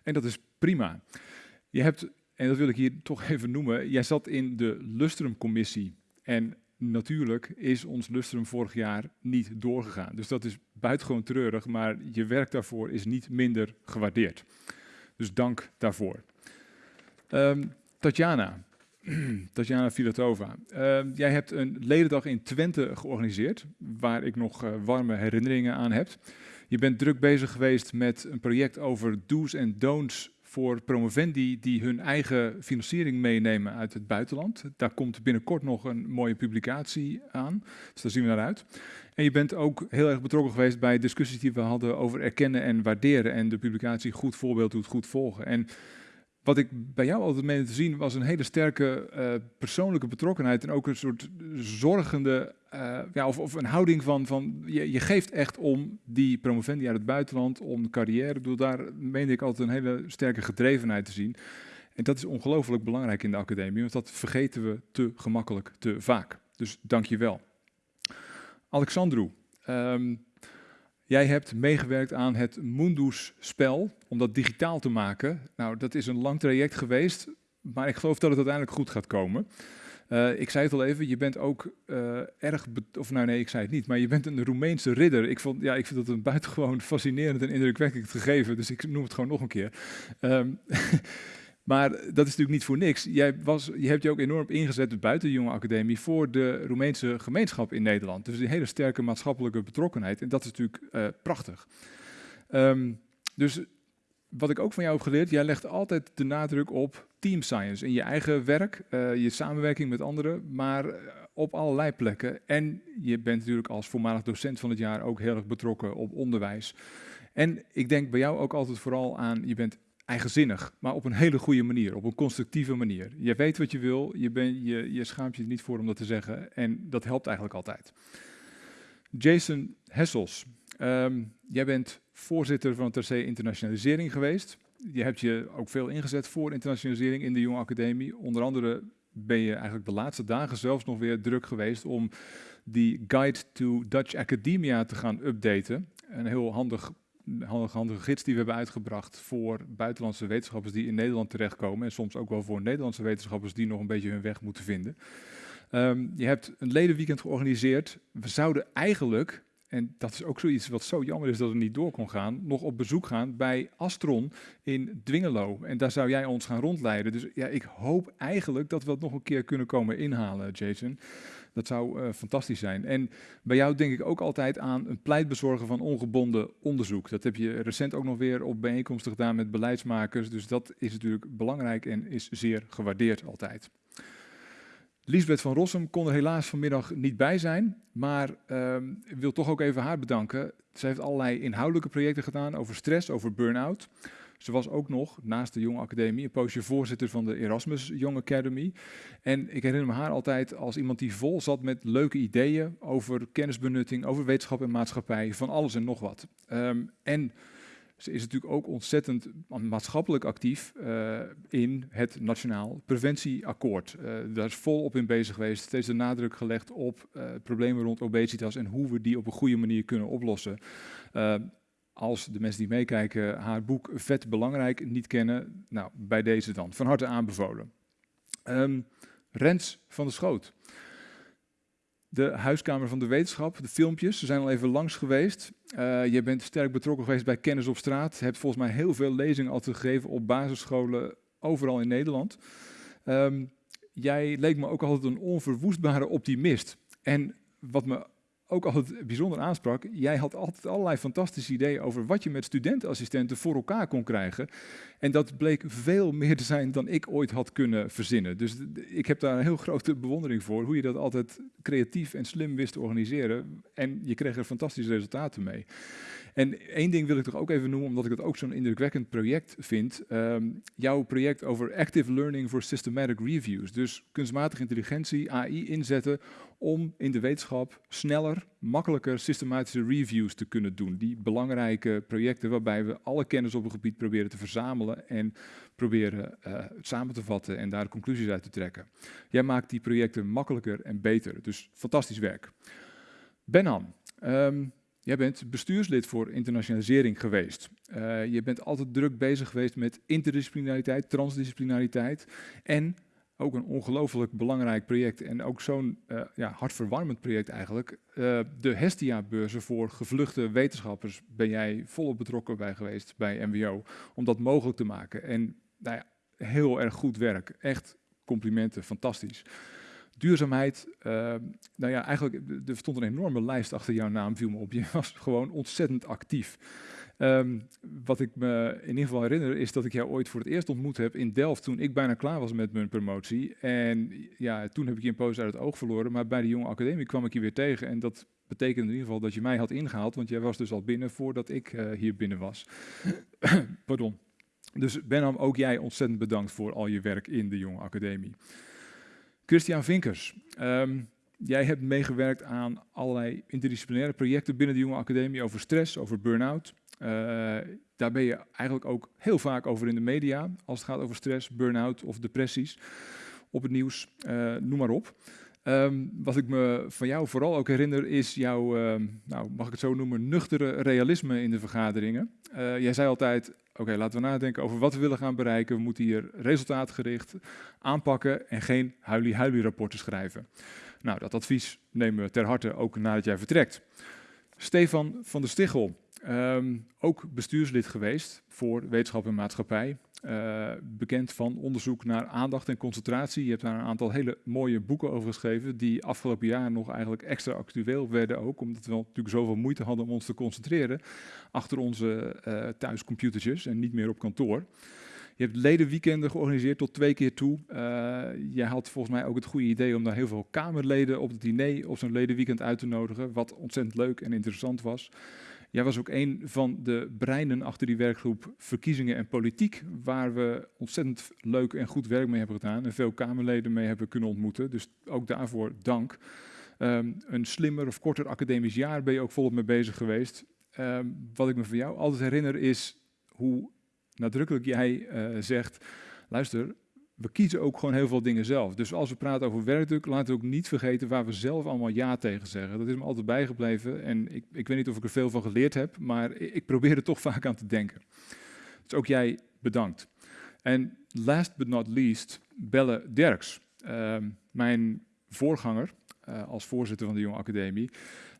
En dat is prima. Je hebt, en dat wil ik hier toch even noemen, jij zat in de Lustrum-commissie. En natuurlijk is ons Lustrum vorig jaar niet doorgegaan. Dus dat is buitengewoon treurig, maar je werk daarvoor is niet minder gewaardeerd. Dus dank daarvoor. Um, Tatjana, Tatjana Filatova. Uh, jij hebt een ledendag in Twente georganiseerd, waar ik nog uh, warme herinneringen aan heb. Je bent druk bezig geweest met een project over do's en don'ts voor promovendi die hun eigen financiering meenemen uit het buitenland. Daar komt binnenkort nog een mooie publicatie aan, dus daar zien we naar uit. En je bent ook heel erg betrokken geweest bij discussies die we hadden over erkennen en waarderen en de publicatie Goed Voorbeeld doet goed volgen. En wat ik bij jou altijd meende te zien was een hele sterke uh, persoonlijke betrokkenheid en ook een soort zorgende, uh, ja, of, of, een houding van, van je, je, geeft echt om die promovendi uit het buitenland, om de carrière. Ik bedoel, daar meende ik altijd een hele sterke gedrevenheid te zien. En dat is ongelooflijk belangrijk in de academie, want dat vergeten we te gemakkelijk, te vaak. Dus dank je wel. Alexandru, um, Jij hebt meegewerkt aan het Mundus-spel, om dat digitaal te maken. Nou, dat is een lang traject geweest, maar ik geloof dat het uiteindelijk goed gaat komen. Uh, ik zei het al even, je bent ook uh, erg, of nou nee, ik zei het niet, maar je bent een Roemeense ridder. Ik, vond, ja, ik vind dat een buitengewoon fascinerend en indrukwekkend gegeven, dus ik noem het gewoon nog een keer. Um, Maar dat is natuurlijk niet voor niks. Jij was, je hebt je ook enorm ingezet buiten de Jonge Academie voor de Roemeense gemeenschap in Nederland. Dus een hele sterke maatschappelijke betrokkenheid. En dat is natuurlijk uh, prachtig. Um, dus wat ik ook van jou heb geleerd, jij legt altijd de nadruk op team science in je eigen werk, uh, je samenwerking met anderen, maar eh, op allerlei plekken. En je bent natuurlijk als voormalig docent van het jaar ook heel erg betrokken op onderwijs. En ik denk bij jou ook altijd vooral aan, je bent eigenzinnig, maar op een hele goede manier, op een constructieve manier. Je weet wat je wil, je, ben, je, je schaamt je niet voor om dat te zeggen en dat helpt eigenlijk altijd. Jason Hessels, um, jij bent voorzitter van het TC Internationalisering geweest. Je hebt je ook veel ingezet voor internationalisering in de Jonge Academie. Onder andere ben je eigenlijk de laatste dagen zelfs nog weer druk geweest om die Guide to Dutch Academia te gaan updaten. Een heel handig handige, gids die we hebben uitgebracht voor buitenlandse wetenschappers die in Nederland terechtkomen. En soms ook wel voor Nederlandse wetenschappers die nog een beetje hun weg moeten vinden. Um, je hebt een ledenweekend georganiseerd. We zouden eigenlijk, en dat is ook zoiets wat zo jammer is dat het niet door kon gaan, nog op bezoek gaan bij Astron in Dwingelo. En daar zou jij ons gaan rondleiden. Dus ja, ik hoop eigenlijk dat we dat nog een keer kunnen komen inhalen, Jason. Dat zou uh, fantastisch zijn. En bij jou denk ik ook altijd aan een pleitbezorger van ongebonden onderzoek. Dat heb je recent ook nog weer op bijeenkomsten gedaan met beleidsmakers. Dus dat is natuurlijk belangrijk en is zeer gewaardeerd altijd. Lisbeth van Rossum kon er helaas vanmiddag niet bij zijn, maar uh, wil toch ook even haar bedanken. Ze heeft allerlei inhoudelijke projecten gedaan over stress, over burn-out. Ze was ook nog, naast de Jonge Academie, een poosje voorzitter van de Erasmus Young Academy. En ik herinner me haar altijd als iemand die vol zat met leuke ideeën over kennisbenutting, over wetenschap en maatschappij, van alles en nog wat. Um, en Ze is natuurlijk ook ontzettend maatschappelijk actief uh, in het Nationaal Preventieakkoord. Uh, daar is volop in bezig geweest, steeds de nadruk gelegd op uh, problemen rond obesitas en hoe we die op een goede manier kunnen oplossen. Als de mensen die meekijken haar boek Vet Belangrijk niet kennen, nou, bij deze dan. Van harte aanbevolen. Um, Rens van der Schoot de Huiskamer van de Wetenschap, de filmpjes. Ze zijn al even langs geweest. Uh, je bent sterk betrokken geweest bij Kennis op Straat. Hebt volgens mij heel veel lezingen al gegeven op basisscholen overal in Nederland. Um, jij leek me ook altijd een onverwoestbare optimist. En wat me ook altijd bijzonder aansprak. Jij had altijd allerlei fantastische ideeën over wat je met studentenassistenten voor elkaar kon krijgen. En dat bleek veel meer te zijn dan ik ooit had kunnen verzinnen. Dus ik heb daar een heel grote bewondering voor, hoe je dat altijd creatief en slim wist te organiseren. En je kreeg er fantastische resultaten mee. En één ding wil ik toch ook even noemen, omdat ik het ook zo'n indrukwekkend project vind. Um, jouw project over Active Learning for Systematic Reviews. Dus kunstmatige intelligentie, AI inzetten om in de wetenschap sneller, makkelijker systematische reviews te kunnen doen. Die belangrijke projecten waarbij we alle kennis op een gebied proberen te verzamelen en proberen uh, samen te vatten en daar conclusies uit te trekken. Jij maakt die projecten makkelijker en beter, dus fantastisch werk. Benham, um, Jij bent bestuurslid voor internationalisering geweest. Uh, je bent altijd druk bezig geweest met interdisciplinariteit, transdisciplinariteit en ook een ongelooflijk belangrijk project en ook zo'n uh, ja, hartverwarmend project eigenlijk. Uh, de Hestia-beurzen voor gevluchte wetenschappers ben jij volop betrokken bij geweest bij MWO om dat mogelijk te maken. En nou ja, heel erg goed werk. Echt complimenten, fantastisch. Duurzaamheid, uh, nou ja, eigenlijk er stond een enorme lijst achter jouw naam, viel me op. Je was gewoon ontzettend actief. Um, wat ik me in ieder geval herinner is dat ik jou ooit voor het eerst ontmoet heb in Delft toen ik bijna klaar was met mijn promotie. En ja, toen heb ik je een poos uit het oog verloren, maar bij de jonge academie kwam ik je weer tegen. En dat betekende in ieder geval dat je mij had ingehaald, want jij was dus al binnen voordat ik uh, hier binnen was. Pardon. Dus Benham, ook jij ontzettend bedankt voor al je werk in de jonge academie. Christian Vinkers, um, jij hebt meegewerkt aan allerlei interdisciplinaire projecten binnen de Jonge Academie over stress, over burn-out. Uh, daar ben je eigenlijk ook heel vaak over in de media, als het gaat over stress, burn-out of depressies, op het nieuws, uh, noem maar op. Um, wat ik me van jou vooral ook herinner is jouw, uh, nou, mag ik het zo noemen, nuchtere realisme in de vergaderingen. Uh, jij zei altijd, oké, laten we nadenken over wat we willen gaan bereiken. We moeten hier resultaatgericht aanpakken en geen huilie-huilie rapporten schrijven. Nou, dat advies nemen we ter harte ook nadat jij vertrekt. Stefan van der Stichel, um, ook bestuurslid geweest voor Wetenschap en Maatschappij. Uh, bekend van onderzoek naar aandacht en concentratie. Je hebt daar een aantal hele mooie boeken over geschreven, die afgelopen jaar nog eigenlijk extra actueel werden ook, omdat we natuurlijk zoveel moeite hadden om ons te concentreren achter onze uh, thuiscomputertjes en niet meer op kantoor. Je hebt ledenweekenden georganiseerd tot twee keer toe. Uh, jij had volgens mij ook het goede idee om daar heel veel Kamerleden op het diner op zo'n ledenweekend uit te nodigen, wat ontzettend leuk en interessant was. Jij was ook een van de breinen achter die werkgroep Verkiezingen en Politiek, waar we ontzettend leuk en goed werk mee hebben gedaan en veel Kamerleden mee hebben kunnen ontmoeten. Dus ook daarvoor dank. Um, een slimmer of korter academisch jaar ben je ook volop mee bezig geweest. Um, wat ik me van jou altijd herinner is hoe nadrukkelijk jij uh, zegt, luister, we kiezen ook gewoon heel veel dingen zelf. Dus als we praten over werkdruk, laten we ook niet vergeten waar we zelf allemaal ja tegen zeggen. Dat is me altijd bijgebleven en ik, ik weet niet of ik er veel van geleerd heb, maar ik probeer er toch vaak aan te denken. Dus ook jij bedankt. En last but not least, Belle Derks, uh, mijn voorganger uh, als voorzitter van de Jonge Academie.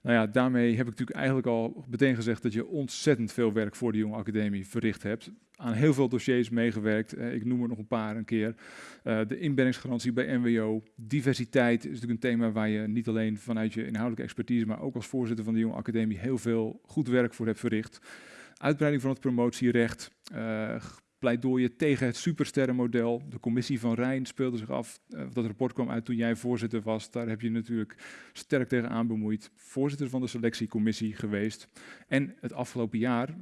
Nou ja, daarmee heb ik natuurlijk eigenlijk al meteen gezegd dat je ontzettend veel werk voor de Jonge Academie verricht hebt aan heel veel dossiers meegewerkt. Uh, ik noem er nog een paar een keer. Uh, de inbrengungsgarantie bij NWO. Diversiteit is natuurlijk een thema waar je niet alleen vanuit je inhoudelijke expertise, maar ook als voorzitter van de Jonge Academie heel veel goed werk voor hebt verricht. Uitbreiding van het promotierecht, uh, pleidooien tegen het supersterrenmodel. De commissie van Rijn speelde zich af. Uh, dat rapport kwam uit toen jij voorzitter was. Daar heb je natuurlijk sterk tegen aan bemoeid. Voorzitter van de selectiecommissie geweest. En het afgelopen jaar,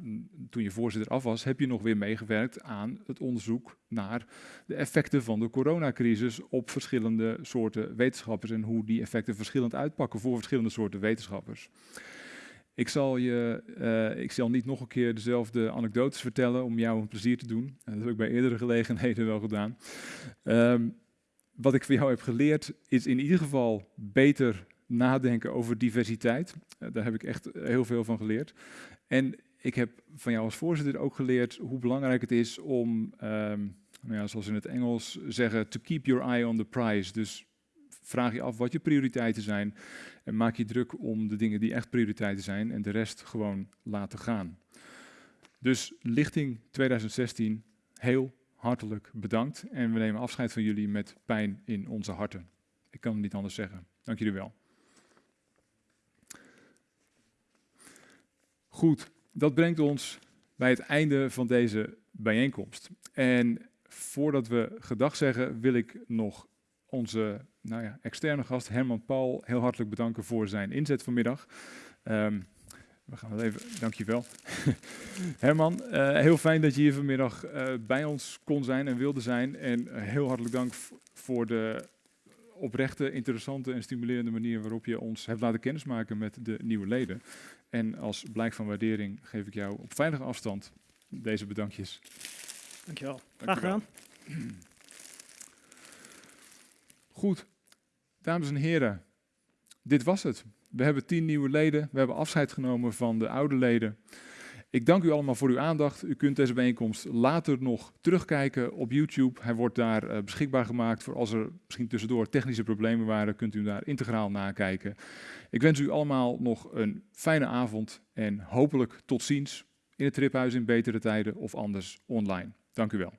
toen je voorzitter af was, heb je nog weer meegewerkt aan het onderzoek naar de effecten van de coronacrisis op verschillende soorten wetenschappers en hoe die effecten verschillend uitpakken voor verschillende soorten wetenschappers. Ik zal, je, uh, ik zal niet nog een keer dezelfde anekdotes vertellen om jou een plezier te doen. Uh, dat heb ik bij eerdere gelegenheden wel gedaan. Um, wat ik van jou heb geleerd is in ieder geval beter nadenken over diversiteit. Uh, daar heb ik echt heel veel van geleerd. En ik heb van jou als voorzitter ook geleerd hoe belangrijk het is om, um, nou ja, zoals in het Engels zeggen, to keep your eye on the prize. Dus vraag je af wat je prioriteiten zijn en maak je druk om de dingen die echt prioriteiten zijn en de rest gewoon laten gaan. Dus lichting 2016, heel hartelijk bedankt en we nemen afscheid van jullie met pijn in onze harten. Ik kan het niet anders zeggen. Dank jullie wel. Goed, dat brengt ons bij het einde van deze bijeenkomst. En voordat we gedag zeggen, wil ik nog onze nou ja, externe gast Herman Paul heel hartelijk bedanken voor zijn inzet vanmiddag. Um, we gaan wel even, dankjewel. Herman, uh, heel fijn dat je hier vanmiddag uh, bij ons kon zijn en wilde zijn. En uh, heel hartelijk dank voor de oprechte, interessante en stimulerende manier waarop je ons hebt laten kennismaken met de nieuwe leden. En als blijk van waardering geef ik jou op veilige afstand deze bedankjes. Dankjewel. Graag gedaan. Goed, dames en heren, dit was het. We hebben tien nieuwe leden, we hebben afscheid genomen van de oude leden. Ik dank u allemaal voor uw aandacht. U kunt deze bijeenkomst later nog terugkijken op YouTube. Hij wordt daar uh, beschikbaar gemaakt voor als er misschien tussendoor technische problemen waren, kunt u daar integraal nakijken. Ik wens u allemaal nog een fijne avond en hopelijk tot ziens in het triphuis in betere tijden of anders online. Dank u wel.